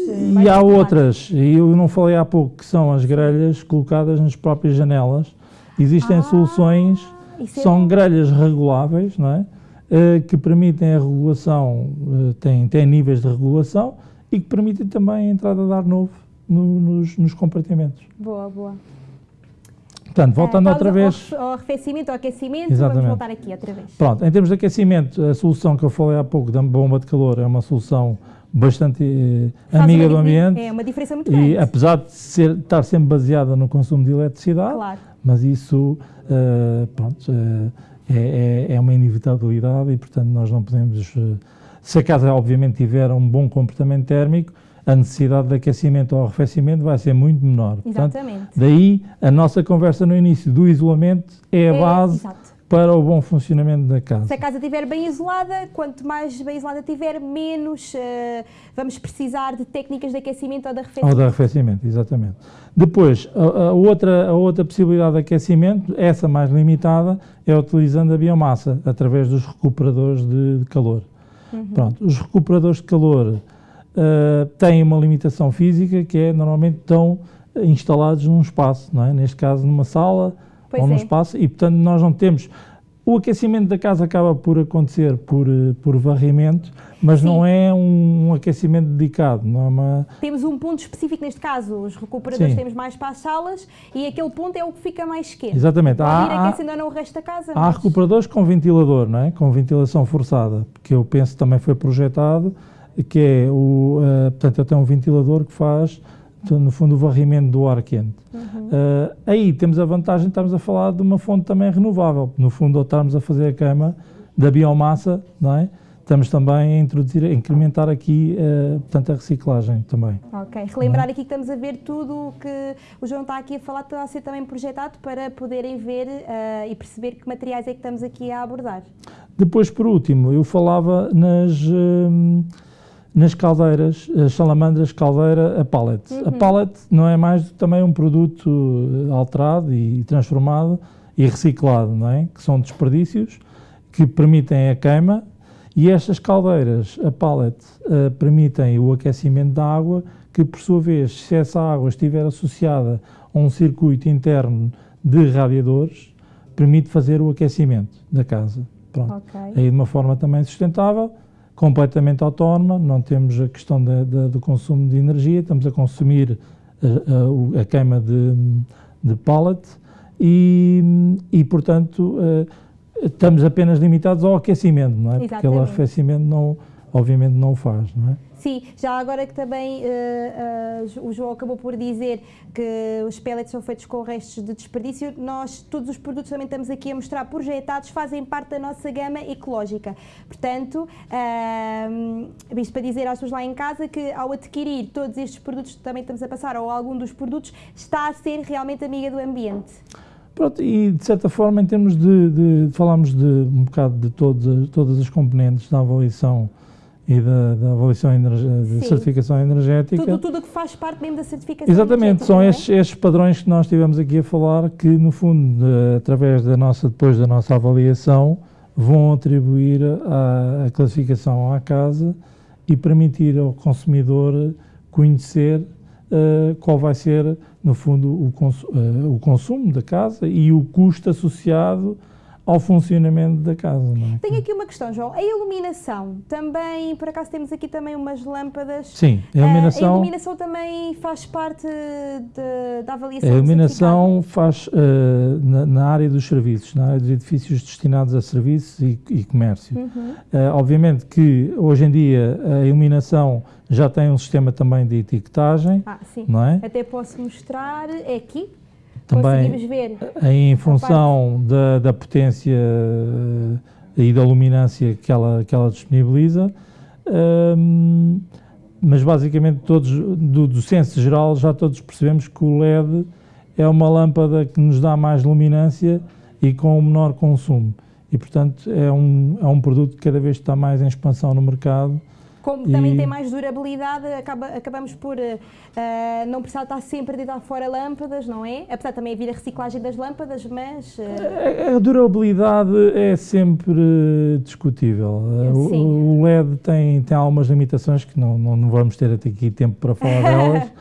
E há outras, e eu não falei há pouco, que são as grelhas colocadas nas próprias janelas. Existem ah, soluções, é são grelhas reguláveis, não é? Uh, que permitem a regulação, uh, têm, têm níveis de regulação, e que permitem também a entrada de ar novo no, nos, nos compartimentos. Boa, boa. Portanto, voltando uh, outra vez... Ao arrefecimento, ao aquecimento, Exatamente. vamos voltar aqui outra vez. Pronto, em termos de aquecimento, a solução que eu falei há pouco da bomba de calor é uma solução bastante eh, amiga do ambiente. É uma diferença muito grande. E apesar de ser, estar sempre baseada no consumo de eletricidade, claro. mas isso uh, pronto, uh, é, é, é, uma inevitabilidade e, portanto, nós não podemos... Uh, se a casa, obviamente, tiver um bom comportamento térmico, a necessidade de aquecimento ou arrefecimento vai ser muito menor. Exatamente. Portanto, daí, a nossa conversa no início do isolamento é a é, base exato. para o bom funcionamento da casa. Se a casa estiver bem isolada, quanto mais bem isolada tiver, menos uh, vamos precisar de técnicas de aquecimento ou de arrefecimento. Ou de arrefecimento, exatamente. Depois, a, a, outra, a outra possibilidade de aquecimento, essa mais limitada, é utilizando a biomassa, através dos recuperadores de, de calor. Uhum. Pronto, os recuperadores de calor uh, têm uma limitação física que é normalmente estão instalados num espaço, não é? neste caso numa sala pois ou num é. espaço, e portanto nós não temos o aquecimento da casa acaba por acontecer por, eh, por varrimento, mas Sim. não é um, um, aquecimento dedicado. Não é uma... Temos um ponto específico neste caso, os recuperadores Sim. temos mais para as salas e aquele ponto é o que fica mais quente. Exatamente. Há, ir aquecendo ou não o resto da casa. Há mas... recuperadores com ventilador, não é? com ventilação forçada, que eu penso também foi projetado, que é o, uh, portanto, eu tenho um ventilador que faz no fundo, o varrimento do ar quente. Uhum. Uh, aí temos a vantagem de estarmos a falar de uma fonte também renovável. No fundo, ao estarmos a fazer a queima da biomassa, não é? estamos também a introduzir, a incrementar aqui, uh, portanto, a reciclagem também. Ok, relembrar é? aqui que estamos a ver tudo o que o João está aqui a falar, está a ser também projetado para poderem ver uh, e perceber que materiais é que estamos aqui a abordar. Depois, por último, eu falava nas... Uh, nas caldeiras, as salamandras caldeira a pallet. Uhum. A pallet não é mais também um produto alterado e transformado e reciclado, não é? Que são desperdícios que permitem a queima e estas caldeiras, a pallet, uh, permitem o aquecimento da água que, por sua vez, se essa água estiver associada a um circuito interno de radiadores, permite fazer o aquecimento da casa. Pronto. Okay. Aí de uma forma também sustentável, completamente autónoma, não temos a questão de, do consumo de energia, estamos a consumir a, a, a queima de, de pallet e, e portanto, uh, estamos apenas limitados ao aquecimento, não é? Exatamente. Porque o arrefecimento não, obviamente não o faz, não é? Sim, já agora que também uh, uh, o João acabou por dizer que os pellets são feitos com restos de desperdício, nós, todos os produtos também estamos aqui a mostrar projetados, fazem parte da nossa gama ecológica. Portanto, uh, isto para dizer às pessoas lá em casa que ao adquirir todos estes produtos que também estamos a passar, ou algum dos produtos, está a ser realmente amiga do ambiente. Pronto, e de certa forma, em termos de, de falámos de um bocado de todas, todas as componentes da avaliação e da, da avaliação de certificação energética. Tudo, tudo que faz parte mesmo da certificação Exatamente, são é? estes, estes, padrões que nós estivemos aqui a falar que, no fundo, de, através da nossa, depois da nossa avaliação, vão atribuir a, a classificação à casa e permitir ao consumidor conhecer uh, qual vai ser, no fundo, o, cons uh, o consumo da casa e o custo associado ao funcionamento da casa. É? Tenho aqui uma questão, João. A iluminação, também, por acaso temos aqui também umas lâmpadas. Sim, a iluminação... a iluminação também faz parte de, da avaliação A iluminação faz uh, na, na, área dos serviços, na área dos edifícios destinados a serviços e, e comércio. Uhum. Uh, obviamente que hoje em dia a iluminação já tem um sistema também de etiquetagem, ah, sim. não é? Até posso mostrar, é aqui, também ver em função da, da, potência eh, e da luminância que ela, que ela disponibiliza, um, mas basicamente todos, do, do senso geral, já todos percebemos que o LED é uma lâmpada que nos dá mais luminância e com menor consumo. E, portanto, é um, é um produto que cada vez está mais em expansão no mercado como e... também tem mais durabilidade, acaba, acabamos por uh, não precisar estar sempre a deitar fora lâmpadas, não é? Apesar de também haver a reciclagem das lâmpadas, mas... Uh... A, a, durabilidade é sempre discutível. O, o, LED tem, tem algumas limitações que não, não, não vamos ter até aqui tempo para falar delas,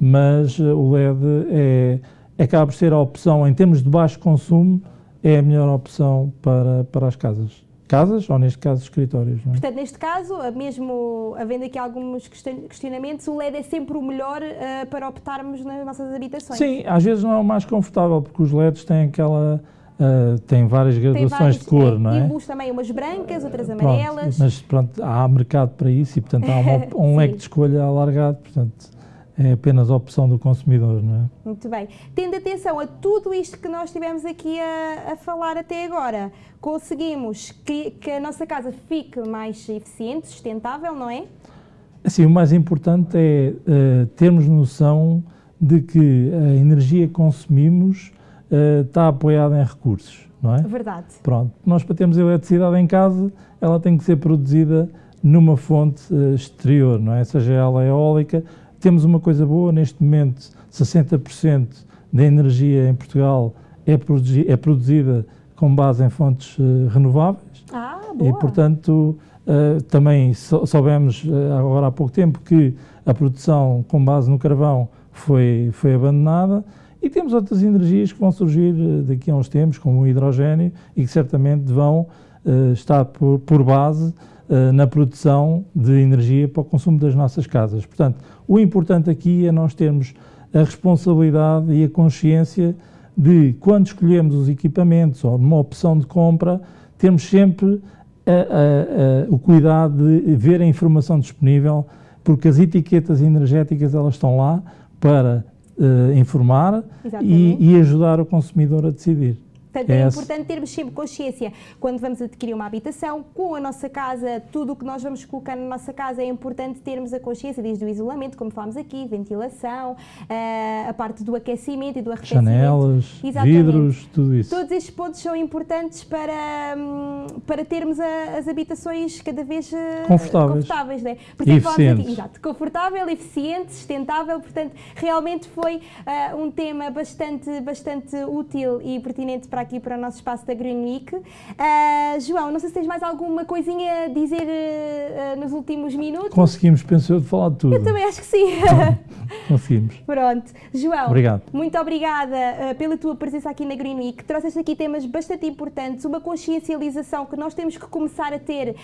mas o LED é, acaba por ser a opção, em termos de baixo consumo, é a melhor opção para, para as casas casas ou, neste caso, escritórios. É? Portanto, neste caso, mesmo havendo aqui alguns questionamentos, o LED é sempre o melhor uh, para optarmos nas nossas habitações? Sim, às vezes não é o mais confortável, porque os LEDs têm aquela... Uh, têm várias graduações de cor, é, não é? E também umas brancas, outras amarelas. Pronto, mas pronto, há mercado para isso e, portanto, há uma, um leque de escolha alargado, portanto é apenas a opção do consumidor, não é? Muito bem. Tendo atenção a tudo isto que nós estivemos aqui a, a falar até agora, conseguimos que, que, a nossa casa fique mais eficiente, sustentável, não é? Assim, o mais importante é uh, termos noção de que a energia que consumimos uh, está apoiada em recursos, não é? Verdade. Pronto. Nós, para termos eletricidade em casa, ela tem que ser produzida numa fonte uh, exterior, não é? Seja ela eólica temos uma coisa boa, neste momento 60% da energia em Portugal é, produzi é, produzida com base em fontes uh, renováveis. Ah, boa. E, portanto, uh, também soubemos uh, agora há pouco tempo que a produção com base no carvão foi, foi abandonada e temos outras energias que vão surgir daqui a uns tempos, como o hidrogênio, e que certamente vão estar por, por base na produção de energia para o consumo das nossas casas. Portanto, o importante aqui é nós termos a responsabilidade e a consciência de, quando escolhemos os equipamentos ou numa opção de compra, termos sempre a, a, a, o cuidado de ver a informação disponível, porque as etiquetas energéticas elas estão lá para uh, informar e, e, ajudar o consumidor a decidir. Portanto, é importante termos sempre consciência quando vamos adquirir uma habitação, com a nossa casa, tudo o que nós vamos colocar na nossa casa, é importante termos a consciência desde o isolamento, como falámos aqui, ventilação, uh, a parte do aquecimento e do arrefecimento. Janelas, Exatamente. vidros, tudo isso. Todos estes pontos são importantes para, hum, para termos as habitações cada vez uh, confortáveis. confortáveis né? Por isso, aqui, exato, confortável, eficiente, sustentável, portanto, realmente foi uh, um tema bastante, bastante útil e pertinente para aqui, para o nosso espaço da Green Week. Uh, João, não sei se tens mais alguma coisinha a dizer uh, nos últimos minutos. Conseguimos, penso eu, de falar de tudo. Eu também acho que sim. Conseguimos. Pronto. João, Obrigado. muito obrigada pela tua presença aqui na Green Week. Trouxeste aqui temas bastante importantes, uma consciencialização que nós temos que começar a ter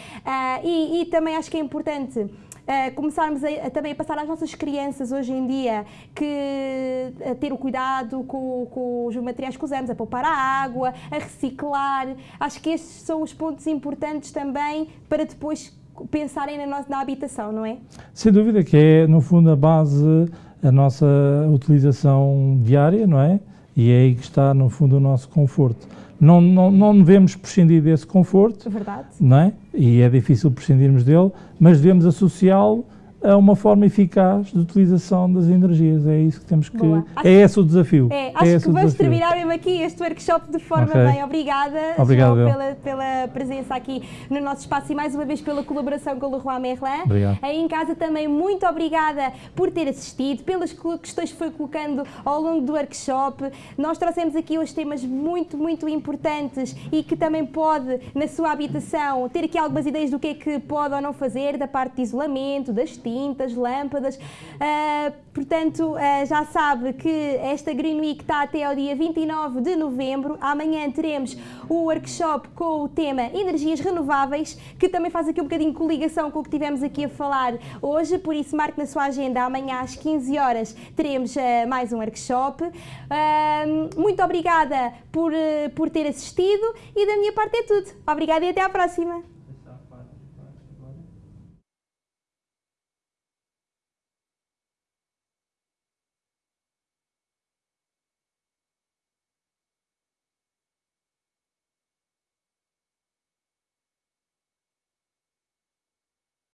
e, e também acho que é importante uh, começarmos a, a, também a passar às nossas crianças hoje em dia que a ter o cuidado com, com os materiais que usamos, a poupar a água, a reciclar. Acho que estes são os pontos importantes também para depois pensarem na, nossa, na habitação, não é? Sem dúvida que é, no fundo, a base, a nossa utilização diária, não é? E é aí que está, no fundo, o nosso conforto não, não, não devemos prescindir desse conforto, Verdade. não é? E é difícil prescindirmos dele, mas devemos associá-lo a uma forma eficaz de utilização das energias. É isso que temos que. Boa. É esse o desafio. É, acho é que vamos terminar mesmo aqui este workshop de forma okay. bem. Obrigada, Obrigado, João, pela, pela presença aqui no nosso espaço e mais uma vez pela colaboração com o Leroy Merlin. Obrigado. Aí em casa também, muito obrigada por ter assistido, pelas questões que foi colocando ao longo do workshop. Nós trouxemos aqui hoje temas muito, muito importantes e que também pode, na sua habitação, ter aqui algumas ideias do que é que pode ou não fazer, da parte de isolamento, das tintas, lâmpadas. Uh, portanto, uh, já sabe que esta Green Week está até ao dia 29 de novembro. Amanhã teremos o workshop com o tema Energias Renováveis, que também faz aqui um bocadinho de coligação com o que tivemos aqui a falar hoje, por isso marque na sua agenda amanhã às 15 horas teremos uh, mais um workshop. muito obrigada por, por ter assistido e da minha parte é tudo. Obrigada e até à próxima.